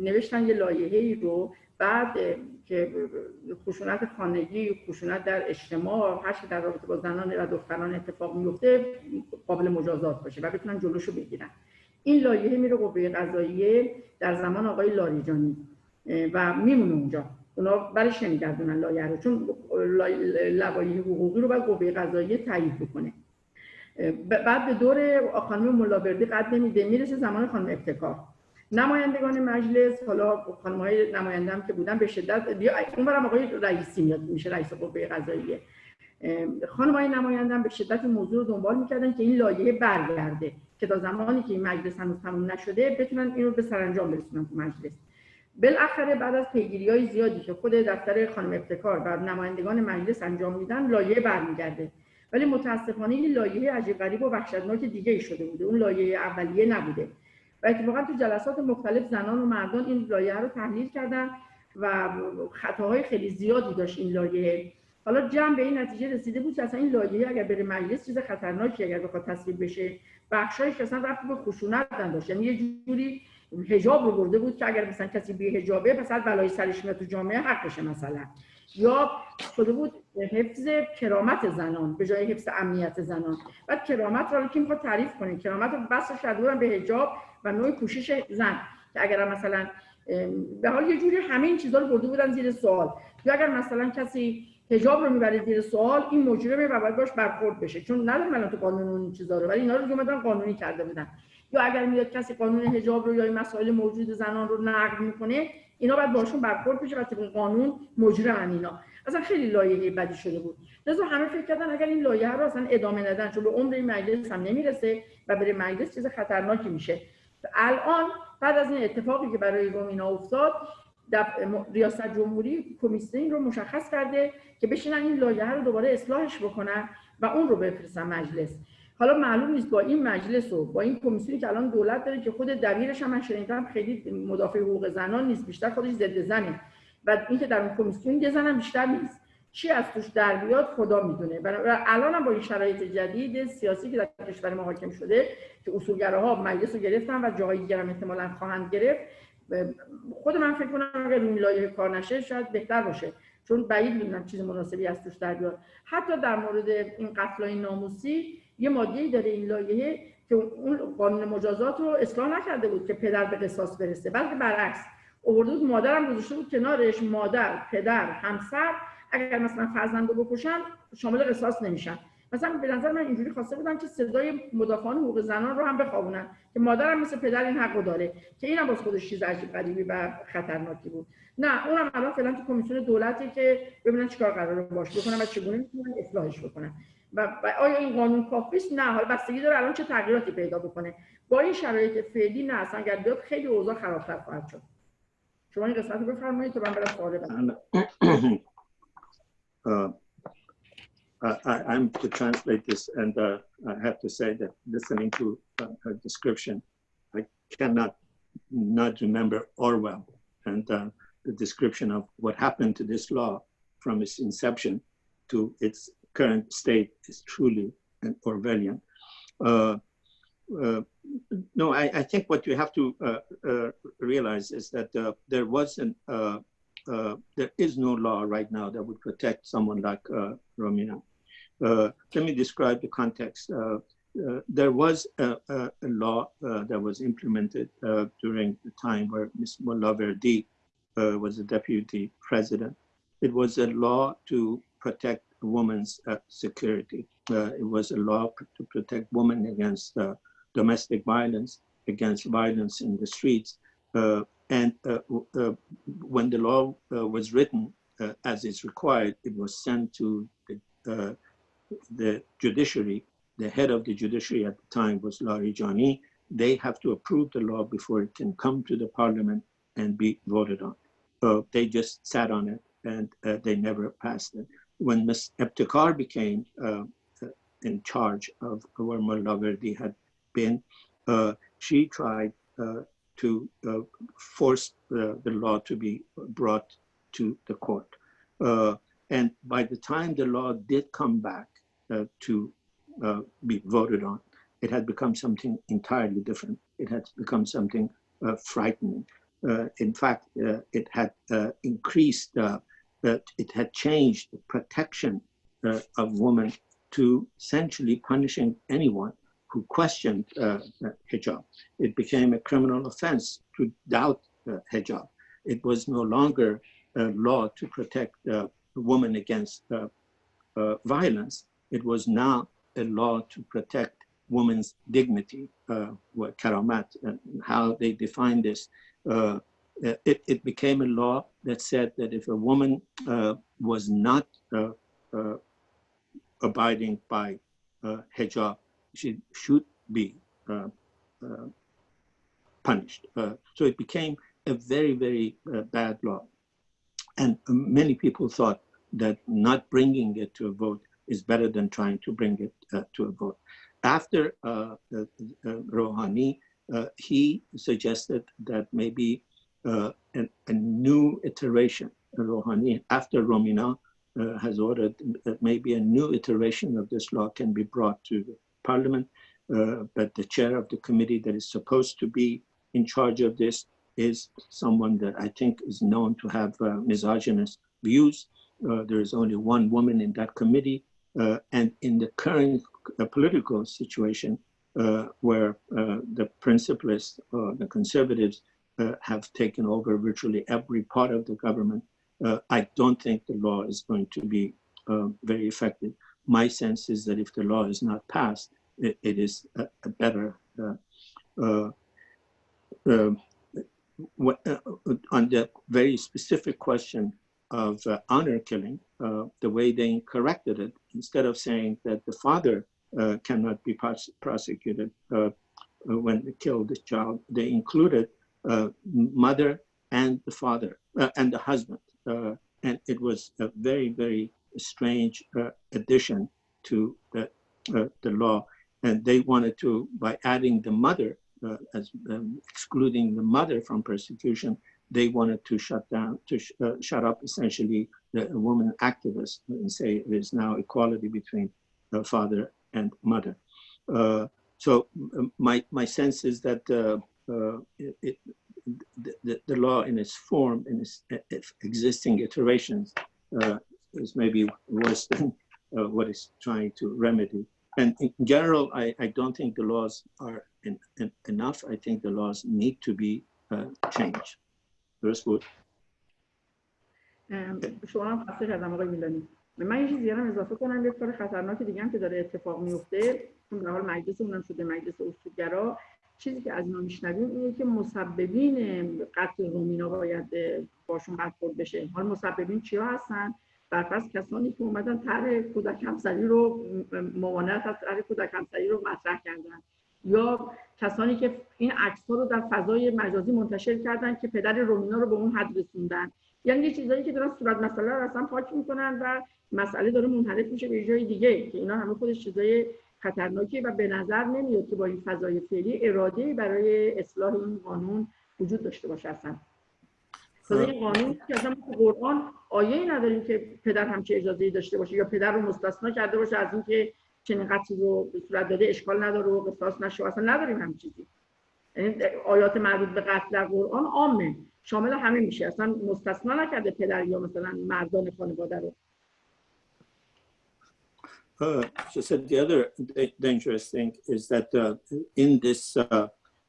نوشتن یه لایحه رو بعد که خشونت خانگی خشونت در اجتماع هر در رابطه با زنان و دختران اتفاق میفته قابل مجازات باشه و بتونن جلوشو بگیرن. این لایحه میره قوه قضاییه در زمان آقای لاریجانی و میمونه اونجا. اونا برش نمیگردونن لایحه رو چون لوایح حقوقی رو باید قوه قضاییه تایید بکنه. بعد به دور خانم ملاوردی قد نمیده می‌رسه زمان خانم ابتکار. نمایندگان مجلس حالا خانم های نماینده هم که بودن به شدت اون برم آقای رئیسی میاد میشه رئیس قوه قضاییه. خانم های نمایندن به شدت موضوع رو دنبال می‌کردن که این لایحه برگرده که تا زمانی که این مجلس هنوز تموم نشده بتونن این رو به سرانجام برسونن تو مجلس. بالاخره بعد از پیگیری های زیادی که خود دفتر خانم ابتکار و نمایندگان مجلس انجام میدن لایحه برمیگرده. ولی متاسفانه این لایحه عجیب غریب و وحشتناک دیگه ای شده بوده. اون لایحه اولیه نبوده. و اتفاقا تو جلسات مختلف زنان و مردان این لایحه رو تحلیل کردن و خطاهای خیلی زیادی داشت این لایحه. حالا جمع به این نتیجه رسیده بود که اصلا این لایحه اگر بره مجلس چیز خطرناکی اگر بخواد تصویب بشه. بخشایش اصلا رفت به خشونت نداشت یعنی یه جوری حجاب رو برده بود که اگر مثلا کسی بی حجابه از بلای سرش میاد تو جامعه حقشه مثلا. یا شده بود حفظ کرامت زنان به جای حفظ امنیت زنان. بعد کرامت رو که می‌خواد تعریف کنه؟ کرامت رو بس شده به حجاب نوع پوشش زن که اگر مثلا به حال یه جوری همه این چیزا رو برده بودن زیر سوال. یا اگر مثلا کسی حجاب رو می‌بره زیر سوال این مجرمه و باید باش برخورد بشه. چون ندارم الان تو قانون اون چیزا رو ولی اینا رو اومدن قانونی کرده بودن. یا اگر میاد کسی قانون حجاب رو یا این مسائل موجود زنان رو نقض می‌کنه اینا باید باشون برخورد بشه و طبق قانون مجرم اینا. اصلا خیلی لایحه بدی شده بود. لذا همه فکر کردن اگر این لایحه رو اصلا ادامه ندن چون به عمر این مجلس هم نمی‌رسه و بره مجلس چیز خطرناکی میشه. الان بعد از این اتفاقی که برای رومینا افتاد ریاست جمهوری کمیسیون رو مشخص کرده که بشینن این لایحه رو دوباره اصلاحش بکنن و اون رو بفرستن مجلس. حالا معلوم نیست با این مجلس و با این کمیسیونی که الان دولت داره که خود دبیرش هم من شنیدم خیلی مدافع حقوق زنان نیست بیشتر خودش ضد زنه. و اینکه در اون کمیسیون یه زنم بیشتر نیست. چی از توش در بیاد خدا می‌دونه. الان هم با این شرایط جدید سیاسی که در کشور ما حاکم شده که اصولگراها مجلس رو گرفتن و جاهای دیگر هم احتمالاً خواهند گرفت خود من فکر کنم اگر این لایه کار نشه شاید بهتر باشه. چون بعید می‌دونم چیز مناسبی از توش در بیاد. حتی در مورد این قتل ناموسی یه ماده داره این لایحه که اون قانون مجازات رو اصلاح نکرده بود که پدر به قصاص برسه. بلکه برعکس آورده بود مادرم گذاشته بود کنارش مادر پدر همسر اگر مثلا فرزند رو بکشن شامل قصاص نمیشن. مثلا به نظر من اینجوری خواسته بودن که صدای مدافعان حقوق زنان رو هم بخوابونن که مادرم مثل پدر این حقو داره که اینم باز خودش چیز عجیب غریبی و خطرناکی بود. نه اونم الان فعلا تو کمیسیون دولتی که ببینن چیکار قراره باش بکنن و چگونه می‌تونن اصلاحش بکنن. و آیا این قانون کافی نه حالا بستگی داره الان چه تغییراتی پیدا بکنه. با این شرایط فعلی نه اصلا اگر بیاد خیلی اوضاع خرابتر خواهد شد. شما این قسمت رو بفرمایید تا من برم سوال [CLEARS THROAT] I, I'm to translate this, and uh, I have to say that listening to uh, her description, I cannot not remember Orwell and uh, the description of what happened to this law from its inception to its current state is truly an Orwellian. Uh, uh, no, I, I, think what you have to uh, uh realize is that uh, there wasn't, uh, there is no law right now that would protect someone like Romina. let me describe the context. there was a, a, law that was implemented during the time where Ms. Molaverdi was the deputy president. It was a law to protect women's uh, security. Uh, it was a law to protect women against uh, domestic violence, against violence in the streets. Uh, and uh, uh, when the law was written as is required, it was sent to the, the judiciary. The head of the judiciary at the time was Larijani. They have to approve the law before it can come to the parliament and be voted on. they just sat on it and they never passed it when Ms. Ebtekar became uh, in charge of where Verdi had been, uh, she tried uh, to uh, force the, the, law to be brought to the court. Uh, and by the time the law did come back uh, to be voted on, it had become something entirely different. It had become something frightening. in fact, it had increased it had changed the protection uh, of women to essentially punishing anyone who questioned uh, hijab. It became a criminal offense to doubt uh, hijab. It was no longer a law to protect uh, women against uh, violence. It was now a law to protect women's dignity, uh, karamat, and how they define this uh, it, it, became a law that said that if a woman uh, was not uh, abiding by hijab she should be uh, uh, punished. Uh, so it became a very, very uh, bad law. And many people thought that not bringing it to a vote is better than trying to bring it uh, to a vote. After uh, uh, uh, Rouhani, he suggested that maybe a, a, new iteration, Rouhani, after Romina has ordered that maybe a new iteration of this law can be brought to parliament, but the chair of the committee that is supposed to be in charge of this is someone that I think is known to have uh, misogynist views. Uh, there is only one woman in that committee. Uh, and in the current uh, political situation uh, where uh, the principalists, the conservatives, have taken over virtually every part of the government, I don't think the law is going to be very effective. My sense is that if the law is not passed, it, it is a, a better um, what, uh, on the very specific question of uh, honor killing, uh, the way they corrected it, instead of saying that the father uh, cannot be pros prosecuted uh, uh, when they killed the child, they included mother and the father and the husband. and it was a very, very strange addition to the, the law. And they wanted to, by adding the mother, uh, as um, excluding the mother from persecution, they wanted to shut down, to sh uh, shut up essentially the woman activists and say is now equality between the father and mother. Uh, so um, my, my sense is that uh, uh, it, it, the, the law in its form, in its, its existing iterations, uh, is maybe worse than what it's trying to remedy. And in general, I, I don't think the laws are in, in, enough. I think the laws need to be uh, changed. درست بود؟ شما هم خسته کردم آقای میلانی من یه چیزی هم اضافه کنم یه کار خطرناکی دیگه هم که داره اتفاق میفته چون به حال مجلس اونم شده مجلس اصولگرا چیزی که از اینا میشنویم اینه که مسببین قتل رومینا باید باشون برخورد بشه حال مسببین چیا هستن برپس کسانی که اومدن طرح کودک همسری رو ممانعت از طرح کودک همسری رو مطرح کردن. یا کسانی که این عکس ها رو در فضای مجازی منتشر کردن که پدر رومینا رو به اون حد رسوندن. یعنی یه چیزایی که دارن صورت مسئله رو اصلا پاک می‌کنن و مسئله داره منحرف میشه به جای دیگه که اینا همه خودش چیزای خطرناکی و به نظر نمیاد که با این فضای فعلی اراده برای اصلاح این قانون وجود داشته باشه اصلا. این قانون که اصلا قرآن آیه نداریم که پدر همچه اجازه داشته باشه یا پدر رو مستثنا کرده باشه از اینکه چنین قتلی رو به صورت داده اشکال نداره و قصاص نشه اصلا نداریم همین چیزی. یعنی آیات مربوط به قتل در قرآن عامه. شامل همه میشه. اصلا مستثنا نکرده پدر یا مثلا مردان خانواده رو. Uh, she said the other dangerous thing is that uh, in this uh,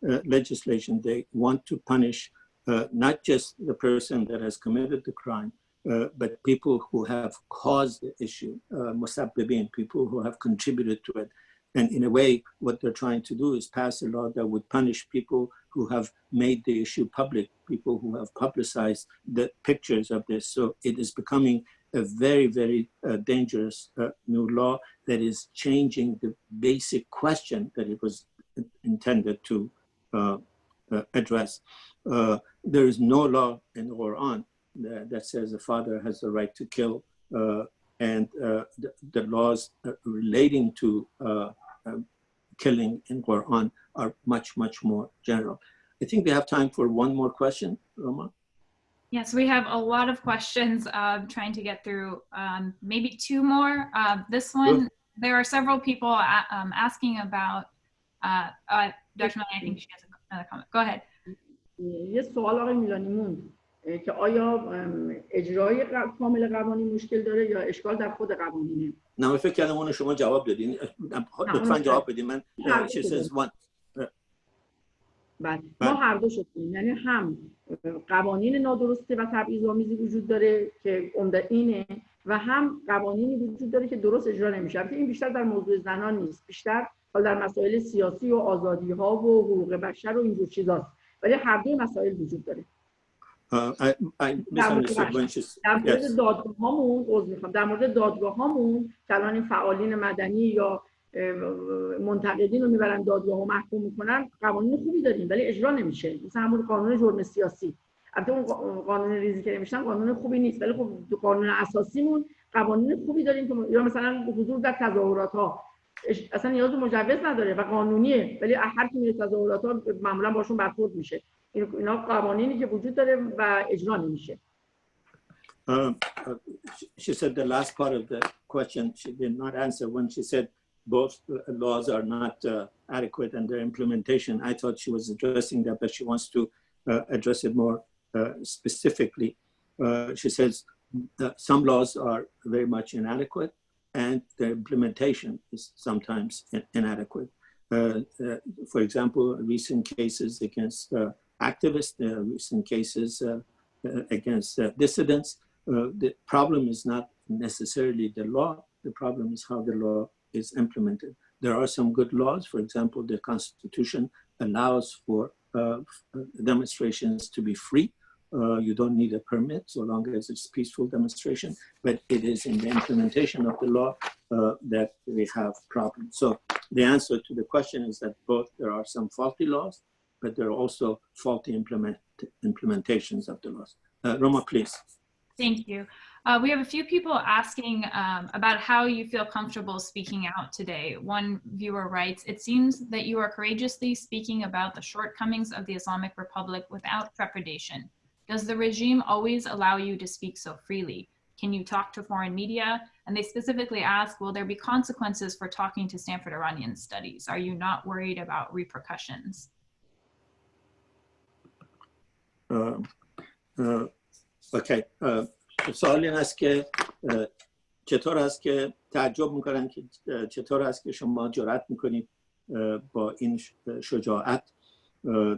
uh, legislation, they want to punish uh, not just the person that has committed the crime, uh, but people who have caused the issue, uh, musabbibin, people who have contributed to it. And in a way, what they're trying to do is pass a law that would punish people who have made the issue public, people who have publicized the pictures of this. So it is becoming a very, very uh, dangerous uh, new law that is changing the basic question that it was intended to uh, uh address. Uh, there is no law in the Quran that, that says the father has the right to kill uh, and uh, the, the, laws uh, relating to uh, um, killing in Quran are much, much more general. I think we have time for one more question, Roma. Yes, we have a lot of questions uh, trying to get through. Um, maybe two more. Uh, this one, Good. there are several people um, asking about, uh, Dr. Milani, I think she has another comment. Go ahead. یه سوال آقای میلانی که آیا اجرای کامل قوانین مشکل داره یا اشکال در خود قوانینه؟ نه من فکر کردم اون شما جواب دادین. لطفا جواب بدین. من بله. ما هر دو شدیم. یعنی هم قوانین نادرسته و تبعیض‌آمیزی وجود داره که عمده اینه و هم قوانینی وجود داره که درست اجرا نمیشه. این بیشتر در موضوع زنان نیست. بیشتر در مسائل سیاسی و آزادی ها و حقوق بشر و اینجور چیزاست. ولی هر دو مسائل وجود داره. در مورد. دادگاه هامون می‌خوام. در مورد دادگاه هامون که الان این فعالین مدنی یا منتقدین رو می‌برن دادگاه و محکوم می‌کنن قوانین خوبی داریم ولی اجرا نمیشه. مثل همون قانون جرم سیاسی. البته اون قا- قانون ریزی که نمیشن قانون خوبی نیست ولی خب قانون اساسیمون قوانین خوبی داریم که یا مثلا حضور در تظاهرات ها اصلا نیاز به مجوز نداره و قانونیه ولی هر کی میره تظاهرات ها معمولا باشون برخورد میشه این- اینا قوانینی که وجود داره و اجرا نمیشه Um, uh, she- she said the last part of the question she did not answer when she said both uh, laws are not uh, adequate and their implementation. I thought she was addressing that, but she wants to uh, address it more uh, specifically. Uh, she says that some laws are very much inadequate and the implementation is sometimes in- inadequate. Uh, uh, for example, recent cases against uh, activists, uh, recent cases uh, uh, against dissidents. The problem is not necessarily the law. The problem is how the law is implemented. There are some good laws. For example, the Constitution allows for demonstrations to be free. Uh, you don't need a permit so long as it's peaceful demonstration. But it is in the implementation of the law uh, that we have problems. So the answer to the question is that both there are some faulty laws, but there are also faulty implement, implementations of the laws. Uh, Roma, please. Thank you. Uh, we have a few people asking um, about how you feel comfortable speaking out today. One viewer writes, it seems that you are courageously speaking about the shortcomings of the Islamic Republic without trepidation. Does the regime always allow you to speak so freely? Can you talk to foreign media? And they specifically ask, will there be consequences for talking to Stanford Iranian Studies? Are you not worried about repercussions? اه، اه، اوکی اه، سوال این است که اه، چطور است که تعجب میکنن که اه، چطور است که شما جرأت میکنید اه، با این ش- شجاعت اه،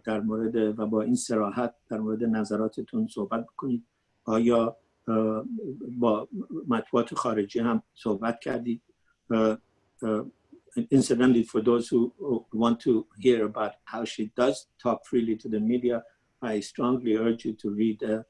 در مورد و با این سراحت در مورد نظراتتون صحبت کنید آیا با مطبوعات خارجی هم صحبت کردید؟ incidentally for those who want to hear about how she does talk freely to the media I strongly urge you to read uh,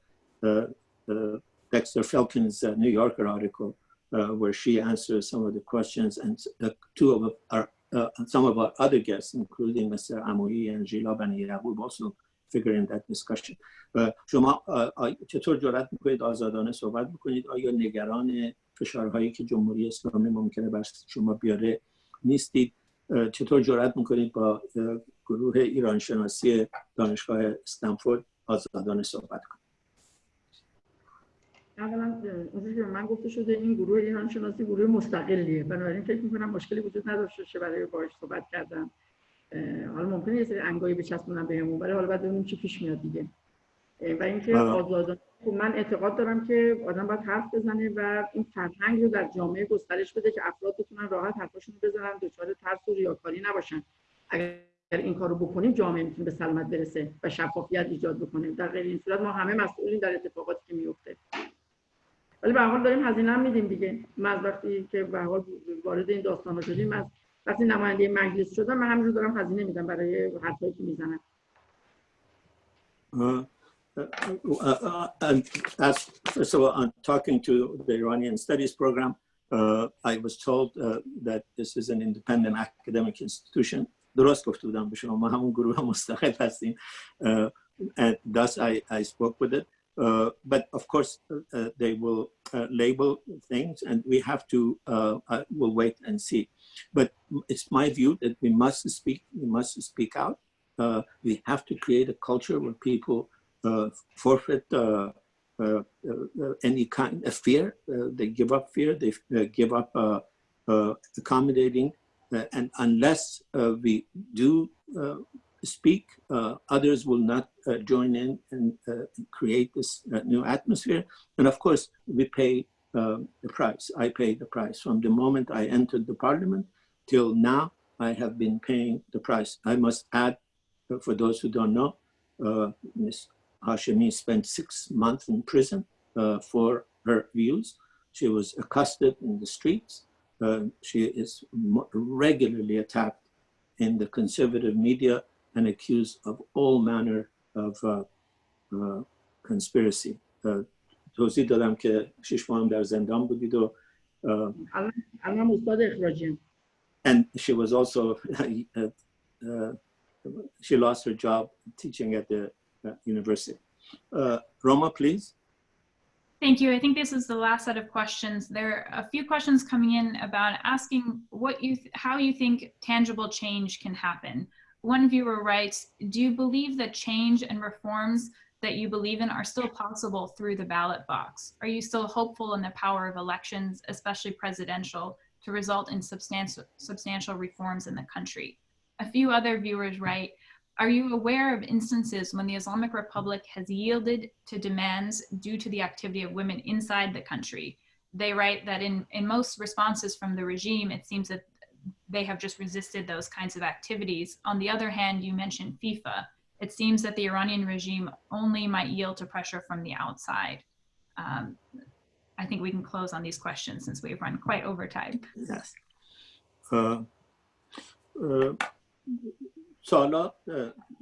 uh, Dexter Filkins' uh, New Yorker article uh, where she answers some of the questions and the two of our uh, some of our other guests, including Mr. Amoui and Gila Bani Yaqub, also figure in that discussion. Uh, شما uh, چطور جرأت می‌کنید آزادانه صحبت بکنید؟ آیا نگران فشارهایی که جمهوری اسلامی ممکنه بر شما بیاره نیستید؟ uh, چطور جرأت می‌کنید با uh, گروه ایران شناسی دانشگاه استنفورد آزادانه صحبت کنید اولا اونجوری که من گفته شده این گروه ایران شناسی گروه مستقلیه. بنابراین فکر می‌کنم مشکلی وجود نداشته باشه برای باهاش صحبت کردن حالا ممکنه یه سری انگایی بچسبونن بهمون ولی حالا بعد ببینیم چی پیش میاد دیگه. و اینکه آه. آزادانه خب من اعتقاد دارم که آدم باید حرف بزنه و این فرهنگ رو در جامعه گسترش بده که افراد بتونن راحت حرفاشون رو بزنن دچار ترس و ریاکاری نباشن. اگر این کارو بکنیم جامعه می‌تونه به سلامت برسه و شفافیت ایجاد بکنه. در غیر این صورت ما همه مسئولین در اتفاقاتی که میفته ولی به حال داریم هزینه هم میدیم دیگه من وقتی که به حال وارد این داستان ها شدیم از وقتی نماینده مجلس شدم من همینجور دارم هزینه میدم برای حرفایی که می‌زنم Uh, uh, and as first of all, on talking to the Iranian Studies program, uh, I was told uh, that this is an independent academic institution. درست گفته بودم به شما ما همون گروه مستقل هستیم. Uh, and thus I, I spoke with it. Uh, but of course, uh, uh, they will uh, label things and we have to, uh, uh, we'll wait and see. But it's my view that we must speak, we must speak out. We have to create a culture where people forfeit uh, uh, any kind of fear. Uh, they give up fear. They give up accommodating. And unless we do speak, uh, others will not uh, join in and uh, create this new atmosphere. And of course, we pay um, the price. I pay the price. From the moment I entered the parliament till now, I have been paying the price. I must add, for those who don't know, uh, Ms. Hashemi spent six months in prison uh, for her views. She was accosted in the streets. Uh, she is regularly attacked in the conservative media and accused of all manner of uh, uh, conspiracy توضیح دادم که شش ماه در زندان بودید و الان استاد اخراجی and she was also [LAUGHS] uh, uh, she lost her job teaching at the uh, university. Roma, please. Thank you. I think this is the last set of questions. There are a few questions coming in about asking what you, how you think tangible change can happen. One viewer writes, do you believe that change and reforms that you believe in are still possible through the ballot box? Are you still hopeful in the power of elections, especially presidential, to result in substantial, substantial reforms in the country? A few other viewers write, are you aware of instances when the Islamic Republic has yielded to demands due to the activity of women inside the country? They write that in, in most responses from the regime, it seems that they have just resisted those kinds of activities. On the other hand, you mentioned FIFA. It seems that the Iranian regime only might yield to pressure from the outside. Um, I think we can close on these questions since we've run quite over time. Yes. Uh, uh, سالا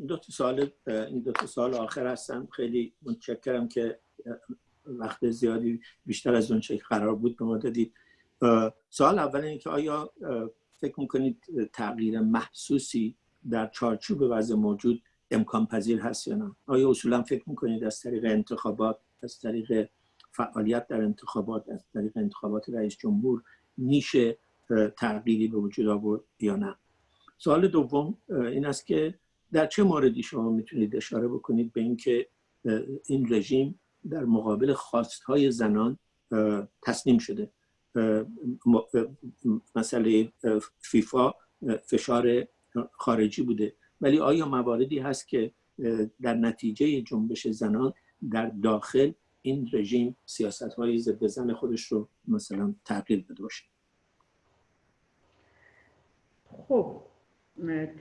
دو تا سال این دو تا سال آخر هستم خیلی متشکرم که وقت زیادی بیشتر از اون چه قرار بود به ما دادید سوال اول اینه که آیا فکر می‌کنید تغییر محسوسی در چارچوب وضع موجود امکان پذیر هست یا نه؟ آیا اصولا فکر می‌کنید از طریق انتخابات از طریق فعالیت در انتخابات از طریق انتخابات رئیس جمهور میشه تغییری به وجود آورد یا نه؟ سوال دوم این است که در چه موردی شما می‌تونید اشاره بکنید به اینکه این رژیم در مقابل خواستهای زنان تسلیم شده؟ مسئله فیفا فشار خارجی بوده. ولی آیا مواردی هست که در نتیجه جنبش زنان در داخل این رژیم سیاست های ضد زن خودش رو مثلا تغییر بده باشه؟ خب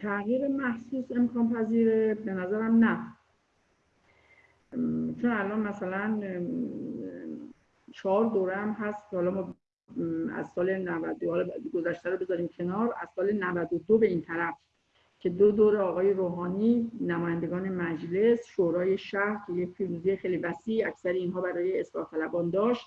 تغییر محسوس امکان پذیره؟ به نظرم نه. چون الان مثلا چهار دوره هم هست حالا ما از سال 90 حالا گذشته رو بذاریم کنار. از سال 92 به این طرف که دو دور آقای روحانی نمایندگان مجلس شورای شهر که یک پیروزی خیلی وسیع اکثر اینها برای اصلاح طلبان داشت.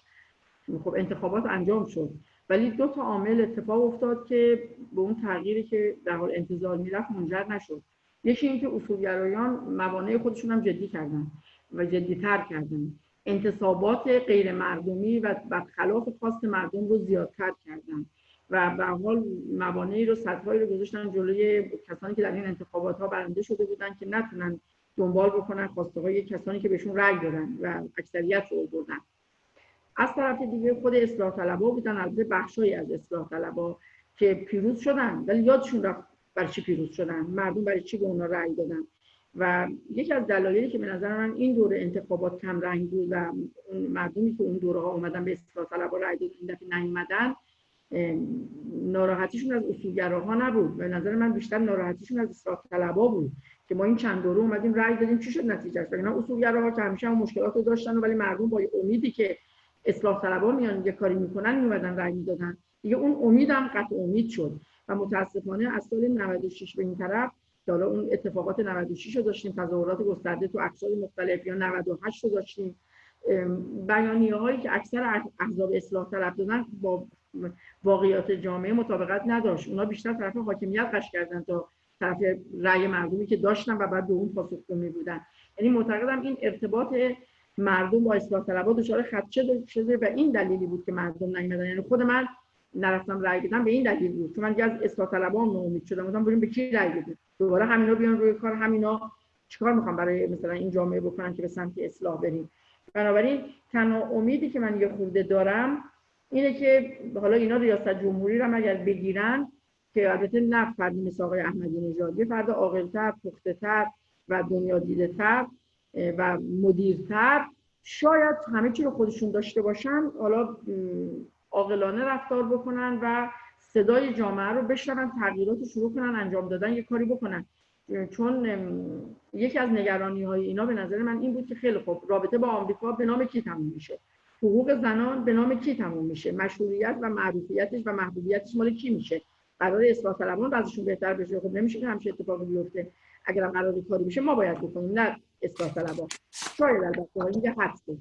خب انتخابات انجام شد. ولی دو تا عامل اتفاق افتاد که به اون تغییری که در حال انتظار می‌رفت منجر نشد. یکی اینکه اصولگرایان موانع خودشون هم جدی کردن و جدیتر کردن. انتصابات غیر مردمی و خلاف خواست مردم رو زیادتر کردن. و به حال موانعی رو سطحهایی رو گذاشتن جلوی کسانی که در این انتخابات ها برنده شده بودن که نتونن دنبال بکنن خواسته های کسانی که بهشون رأی دادن و اکثریت رو بردن از طرف دیگه خود اصلاح طلبا بودن البته بخشایی از اصلاح طلبا که پیروز شدن ولی یادشون رفت برای چی پیروز شدن مردم برای چی به اونا رأی دادن. و یکی از دلایلی که به نظر من این دوره انتخابات کم رنگ بود و مردمی که اون دوره ها اومدن به اصلاح طلبا رأی دادن این دفعه نیومدن ناراحتیشون از اصولگراها نبود. به نظر من بیشتر ناراحتیشون از اصلاح طلبا بود که ما این چند دوره اومدیم رأی دادیم چی شد نتیجهش اینا اصولگراها که همیشه هم مشکلات داشتن ولی مردم با امیدی که اصلاح طلبا میان یه کاری می‌کنن میومدن رأی می‌دادن. دیگه اون امیدم قطع امید شد و متاسفانه از سال 96 به این طرف حالا اون اتفاقات 96 رو داشتیم تظاهرات گسترده تو اقصای مختلف یا 98 رو داشتیم. بیانیه هایی که اکثر احزاب اصلاح طلب دادن با واقعیات جامعه مطابقت نداشت. اونا بیشتر طرف حاکمیت قش کردن تا طرف رأی مردمی که داشتن و بعد به اون پاسخگو می بودن یعنی معتقدم این ارتباط مردم با اصلاح طلبها دچار خدشه شده و این دلیلی بود که مردم نیومدن. یعنی خود من نرفتم رأی بدم به این دلیل بود چون من از اصلاح طلبها ناامید شدم. گفتم بریم به کی رأی بدیم؟ دوباره همینا بیان روی کار همینا چیکار می‌خوام برای مثلا این جامعه بکنن که به سمت اصلاح بریم؟ بنابراین تنها امیدی که من یه خورده دارم اینه که حالا اینا ریاست جمهوری رو اگر بگیرن که البته نه فردی مثل آقای احمدی نژاد یه فرد عاقل‌تر پخته‌تر و دنیا دیده‌تر و مدیرتر شاید همه چی رو خودشون داشته باشن حالا عاقلانه رفتار بکنن و صدای جامعه رو بشنون تغییرات رو شروع کنن انجام دادن یه کاری بکنن. چون یکی از نگرانی های اینا به نظر من این بود که خیلی خوب رابطه با آمریکا به نام کی تموم میشه؟ حقوق زنان به نام کی تموم میشه؟ مشروعیت و معروفیتش و محبوبیتش مال کی میشه؟ قرار اصلاح طلبان بعضشون بهتر بشه. خب نمیشه که همچه اتفاقی بیفته. اگر قرار کاری بشه ما باید بکنیم نه اصلاح طلبان. شاید البته میگه حدسه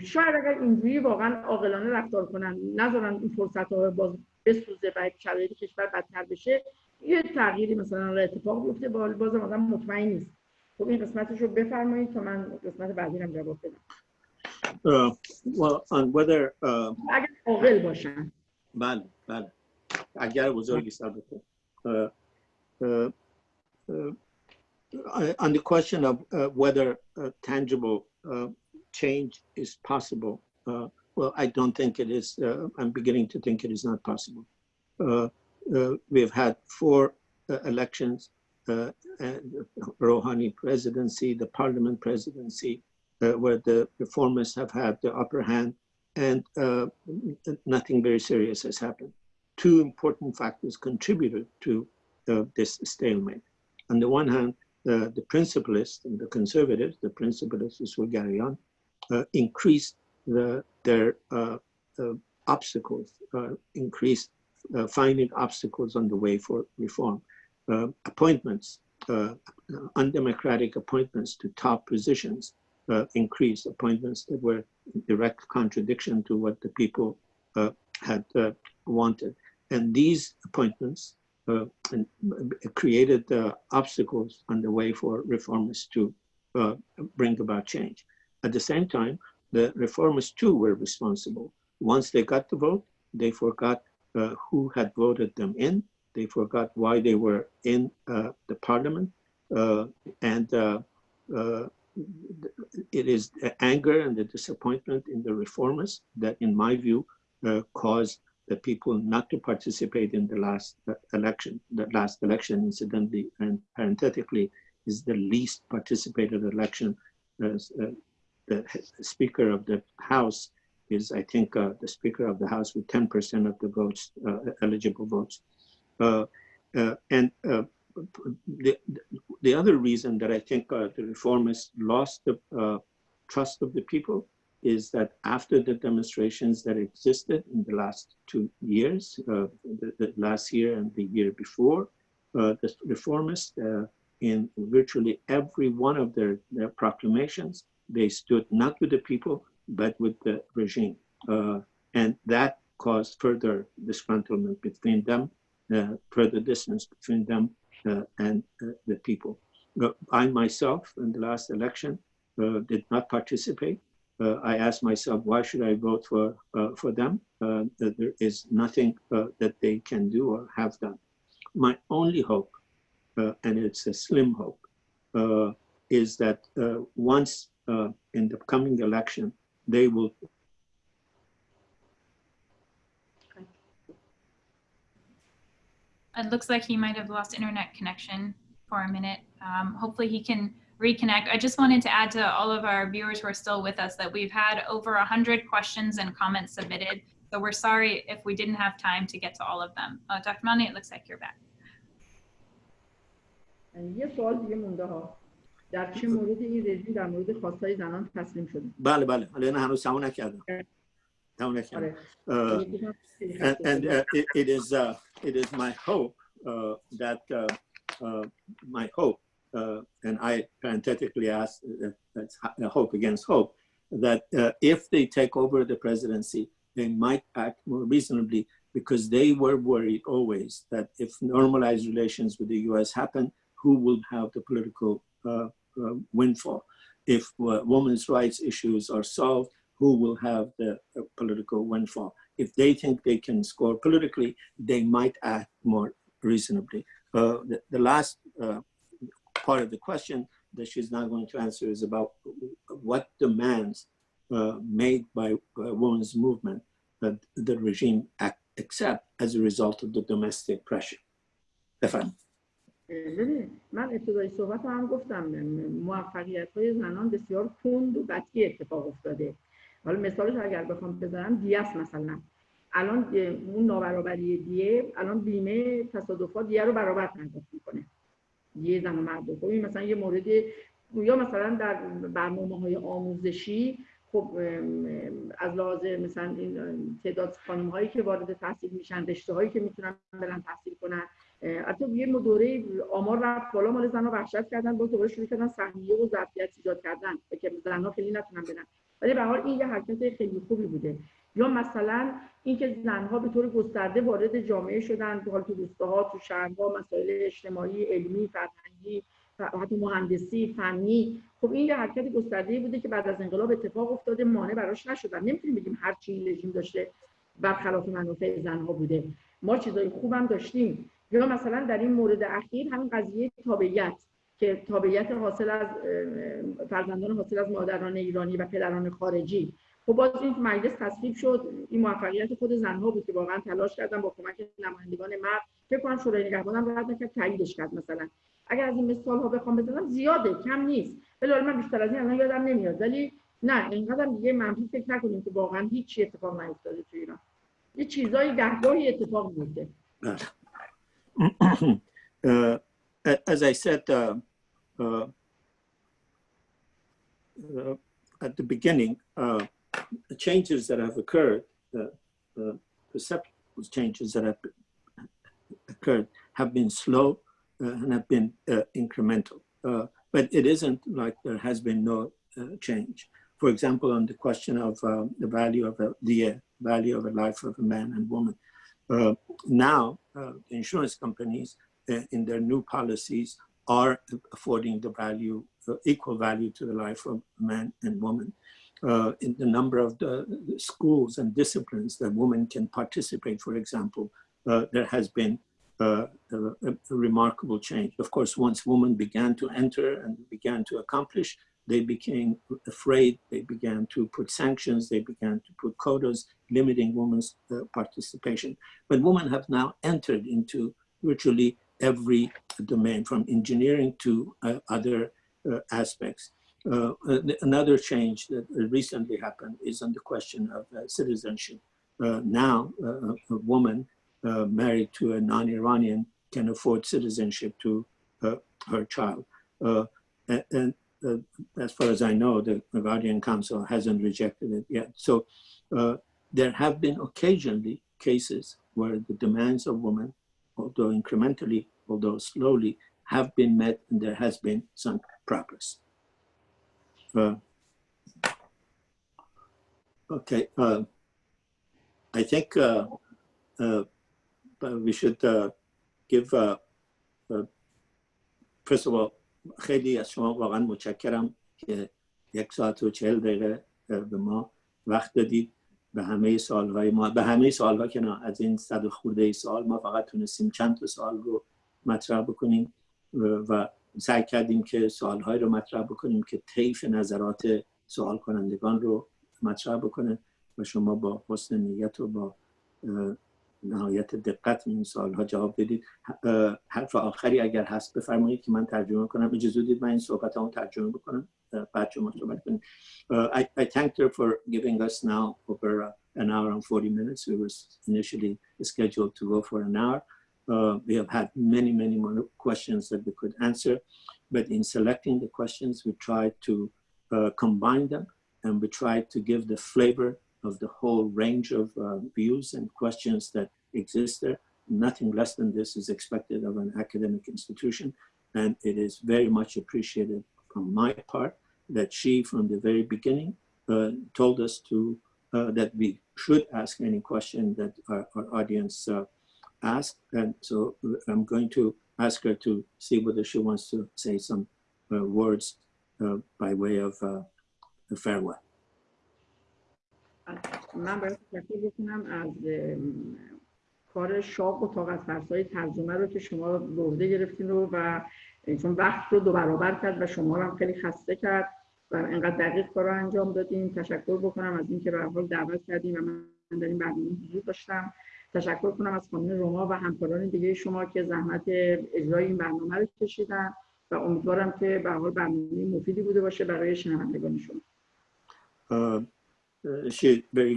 شاید اگر اینجوری واقعا عاقلانه رفتار کنن نذارن این فرصت ها باز بسوزه و شرایط کشور بدتر بشه یه تغییری مثلا را اتفاق بیفته باز آدم مطمئن نیست. خب این قسمتش رو بفرمایید تا من قسمت بعدی هم جواب بدم. Uh, well, on whether uh, اگر عاقل باشن. بله بله. اگر بزرگی البته uh, uh, uh, on the question of uh, whether tangible uh, change is possible, uh, well, I don't think it is. Uh, I'm beginning to think it is not possible. Uh, uh, we've had four uh, elections, uh, Rouhani presidency, the parliament presidency, uh, where the reformists have had the upper hand, and nothing very serious has happened. Two important factors contributed to this stalemate. On the one hand, the principalists and the conservatives, the principalists, the Swigarian, uh, increased the, their uh, obstacles, uh, increased uh, finding obstacles on the way for reform. Appointments, undemocratic appointments to top positions increased, appointments that were in direct contradiction to what the people had wanted. And these appointments uh, and created uh, obstacles on the way for reformists to uh, bring about change. At the same time, the reformists too were responsible. Once they got the vote, they forgot uh, who had voted them in. They forgot why they were in uh, the parliament. Uh, and uh, uh, it is the anger and the disappointment in the reformists that, in my view, uh, caused the people not to participate in the last election. The last election, incidentally and parenthetically, is the least participated election. The Speaker of the House is, I think, uh, the Speaker of the House with 10% of the votes, uh, eligible votes. Uh, and the, the other reason that I think the reformists lost the trust of the people is that after the demonstrations that existed in the last two years, uh, the, the last year and the year before, uh, the reformists, uh, in virtually every one of their, their proclamations, they stood not with the people, but with the regime. Uh, and that caused further disgruntlement between them, uh, further distance between them uh, and uh, the people. I myself, in the last election, uh, did not participate. Uh, I asked myself, why should I vote for, for them? That there is nothing that they can do or have done. My only hope, and it's a slim hope, is that once uh, in the coming election, they will It looks like he might have lost internet connection for a minute. Um, hopefully he can reconnect. I just wanted to add to all of our viewers who are still with us that we've had over 100 questions and comments submitted. So we're sorry if we didn't have time to get to all of them. Uh, Dr. Milani, it looks like you're back. یه سوال دیگه مونده ها در چه مورد این رژیم در مورد خواستای زنان تسلیم شده بله بله حالا نه هنوز تموم نکردم تموم نکردم آره Uh, and, and uh, it, it is uh, it is my hope uh, that uh, uh, my hope, uh, and I parenthetically ask uh, that's a hope against hope, that uh, if they take over the presidency, they might act more reasonably because they were worried always that if normalized relations with the U.S. happen, who will have the political uh, uh, windfall? If uh, women's rights issues are solved, who will have the uh, political windfall? if they think they can score politically, they might act more reasonably. Uh, the, the last uh, part of the question that she's not going to answer is about what demands uh, made by uh, women's movement that the regime act, accept as a result of the domestic pressure. Stefan. ببین من ابتدای صحبت هم گفتم موفقیت های زنان بسیار کند و قطعی اتفاق افتاده. حالا مثالش اگر بخوام بزنم دیاس مثلا. الان اون نابرابری دیه الان بیمه تصادفات دیه رو برابر پرداخت می‌کنه. دیه زن مرد. خب این مثلا یه مورد یا مثلا در برنامه های آموزشی خب از لحاظ مثلا این تعداد خانم هایی که وارد تحصیل میشن رشته هایی که می‌تونن برن تحصیل کنن. حتی یه دوره آمار رفت بالا مال زنها وحشت کردن با دوباره شروع کردن سهمیه و ظرفیت ایجاد کردن. که زنها خیلی نتونن برن. ولی به حال این یه حرکت خیلی خوبی بوده. یا مثلا اینکه زنها به طور گسترده وارد جامعه شدن حال تو روستاها تو شهرها مسائل اجتماعی علمی فرهنگی حتی مهندسی فنی. خب این یه حرکت گسترده بوده که بعد از انقلاب اتفاق افتاده مانع براش نشدن. نمی‌تونیم بگیم هر چی این رژیم داشته برخلاف منافع زنها بوده. ما چیزای خوبم داشتیم. یا مثلا در این مورد اخیر همین قضیه تابعیت که تابعیت حاصل از فرزندان حاصل از مادران ایرانی و پدران خارجی. خب باز این مجلس تصویب شد. این موفقیت خود زنها بود که واقعا تلاش کردن با کمک نمایندگان مرد فکر کنم شورای نگهبان هم رد نکرد تاییدش کرد مثلا. اگر از این مثال ها بخوام بزنم زیاده کم نیست. ولی من بیشتر از این الان یادم نمیاد. ولی نه اینقدر دیگه منفی فکر نکنیم که واقعا هیچ اتفاق نیفتاده تو ایران. یه چیزایی گهگاهی اتفاق میفته [CLEARS THROAT] uh, as I said uh, uh, at the beginning, the changes that have occurred, the perceptual changes that have occurred have been slow and have been incremental. but it isn't like there has been no change. For example, on the question of the value of a, the value of a life of a man and woman, uh, Uh, now, uh, insurance companies uh, in their new policies are affording the value, uh, equal value to the life of man and woman. Uh, in the number of the, schools and disciplines that women can participate, for example, there has been a, a, remarkable change. Of course, once women began to enter and began to accomplish, they became afraid, they began to put sanctions, they began to put quotas limiting women's uh, participation. But women have now entered into virtually every domain, from engineering to uh, other uh, aspects. Uh, another change that recently happened is on the question of uh, citizenship. Uh, now, a woman married to a non-Iranian can afford citizenship to her child. and, uh, as far as I know, the Guardian Council hasn't rejected it yet. So uh, there have been occasionally cases where the demands of women, although incrementally, although slowly, have been met and there has been some progress. Uh, okay, I think we should give, first of all, خیلی از شما واقعا متشکرم که یک ساعت و چهل دقیقه به ما وقت دادید. به همه سالهای ما به همه سالها که نه از این صد خورده ای سال ما فقط تونستیم چند تا سال رو مطرح بکنیم و سعی کردیم که سالهای رو مطرح بکنیم که طیف نظرات سوال کنندگان رو مطرح بکنه و شما با حسن نیت و با نهایت دقت این سالها جواب بدید حرف آخری اگر هست بفرمایید که من ترجمه کنم اجازه دید من این صحبت هم ترجمه بکنم بعد شما صحبت کنید I, I thanked her for giving us now over uh, an hour and 40 minutes. We were initially scheduled to go for an hour. Uh, we have had many, many more questions that we could answer, but in selecting the questions, we tried to uh, combine them and we tried to give the flavor of the whole range of uh, views and questions that exist there. Nothing less than this is expected of an academic institution. And it is very much appreciated from my part that she, from the very beginning, uh, told us to uh, that we should ask any question that our, our audience uh, asked. And so uh, I'm going to ask her to see whether she wants to say some uh, words uh, by way of a farewell. As members, as the کار شاق و طاقت فرسای ترجمه رو که شما به گرفتین رو و چون وقت رو دو برابر کرد و شما رو هم خیلی خسته کرد و انقدر دقیق کار رو انجام دادیم تشکر بکنم از اینکه به حال دعوت کردیم و من در این برنامه حضور داشتم. تشکر کنم از خانم روما و همکاران دیگه شما که زحمت اجرای این برنامه رو کشیدن و امیدوارم که به حال برنامه مفیدی بوده باشه برای شنوندگان شما. uh, she very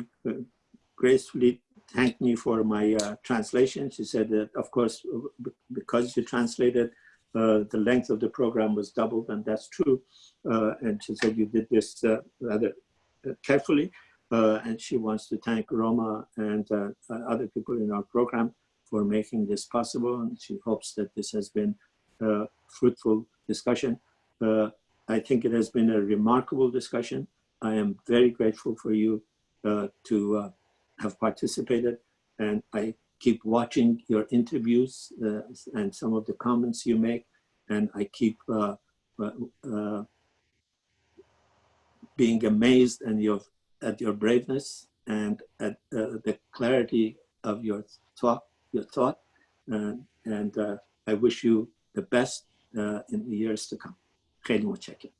gracefully thanked me for my uh, translation. She said that, of course, because you translated, uh, the length of the program was doubled, and that's true. Uh, and she said you did this rather uh, carefully. Uh, and she wants to thank Roma and uh, uh, other people in our program for making this possible. And she hopes that this has been a fruitful discussion. Uh, I think it has been a remarkable discussion. I am very grateful for you uh, to uh, have participated and I keep watching your interviews uh, and some of the comments you make and I keep uh, uh, uh, being amazed and your, at your braveness and at uh, the clarity of your thought, your thought. Uh, and uh, I wish you the best uh, in the years to come. خیلی متشکرم.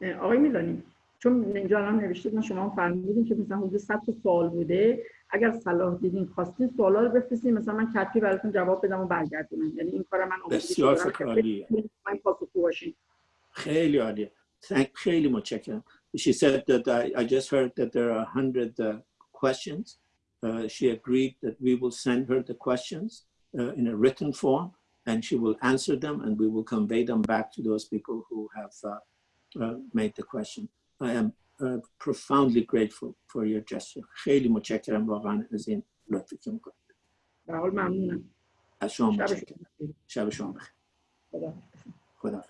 اه، آقای میلانی چون اینجا الان نوشتید من شما فرمودین که مثلا حدود 100 تا سوال بوده اگر صلاح دیدین خواستین سوالا رو بفرستین مثلا من کتبی براتون جواب بدم و برگردونم یعنی این کار من آمادگی بسیار دارم فکر که عالیه. من پاسخگو باشین خیلی عالیه. Thank, خیلی متشکرم. She said that I, I just heard that there are 100 uh, questions. Uh, she agreed that we will send her the questions uh, in a written form and she will answer them and we will convey them back to those people who have uh, uh, made the question. I am uh, profoundly grateful for your gesture. خیلی متشکرم واقعا از این لطفی که می‌کنید. به حال ممنونم. از شما متشکرم. شب شما بخیر. خدا. خدا.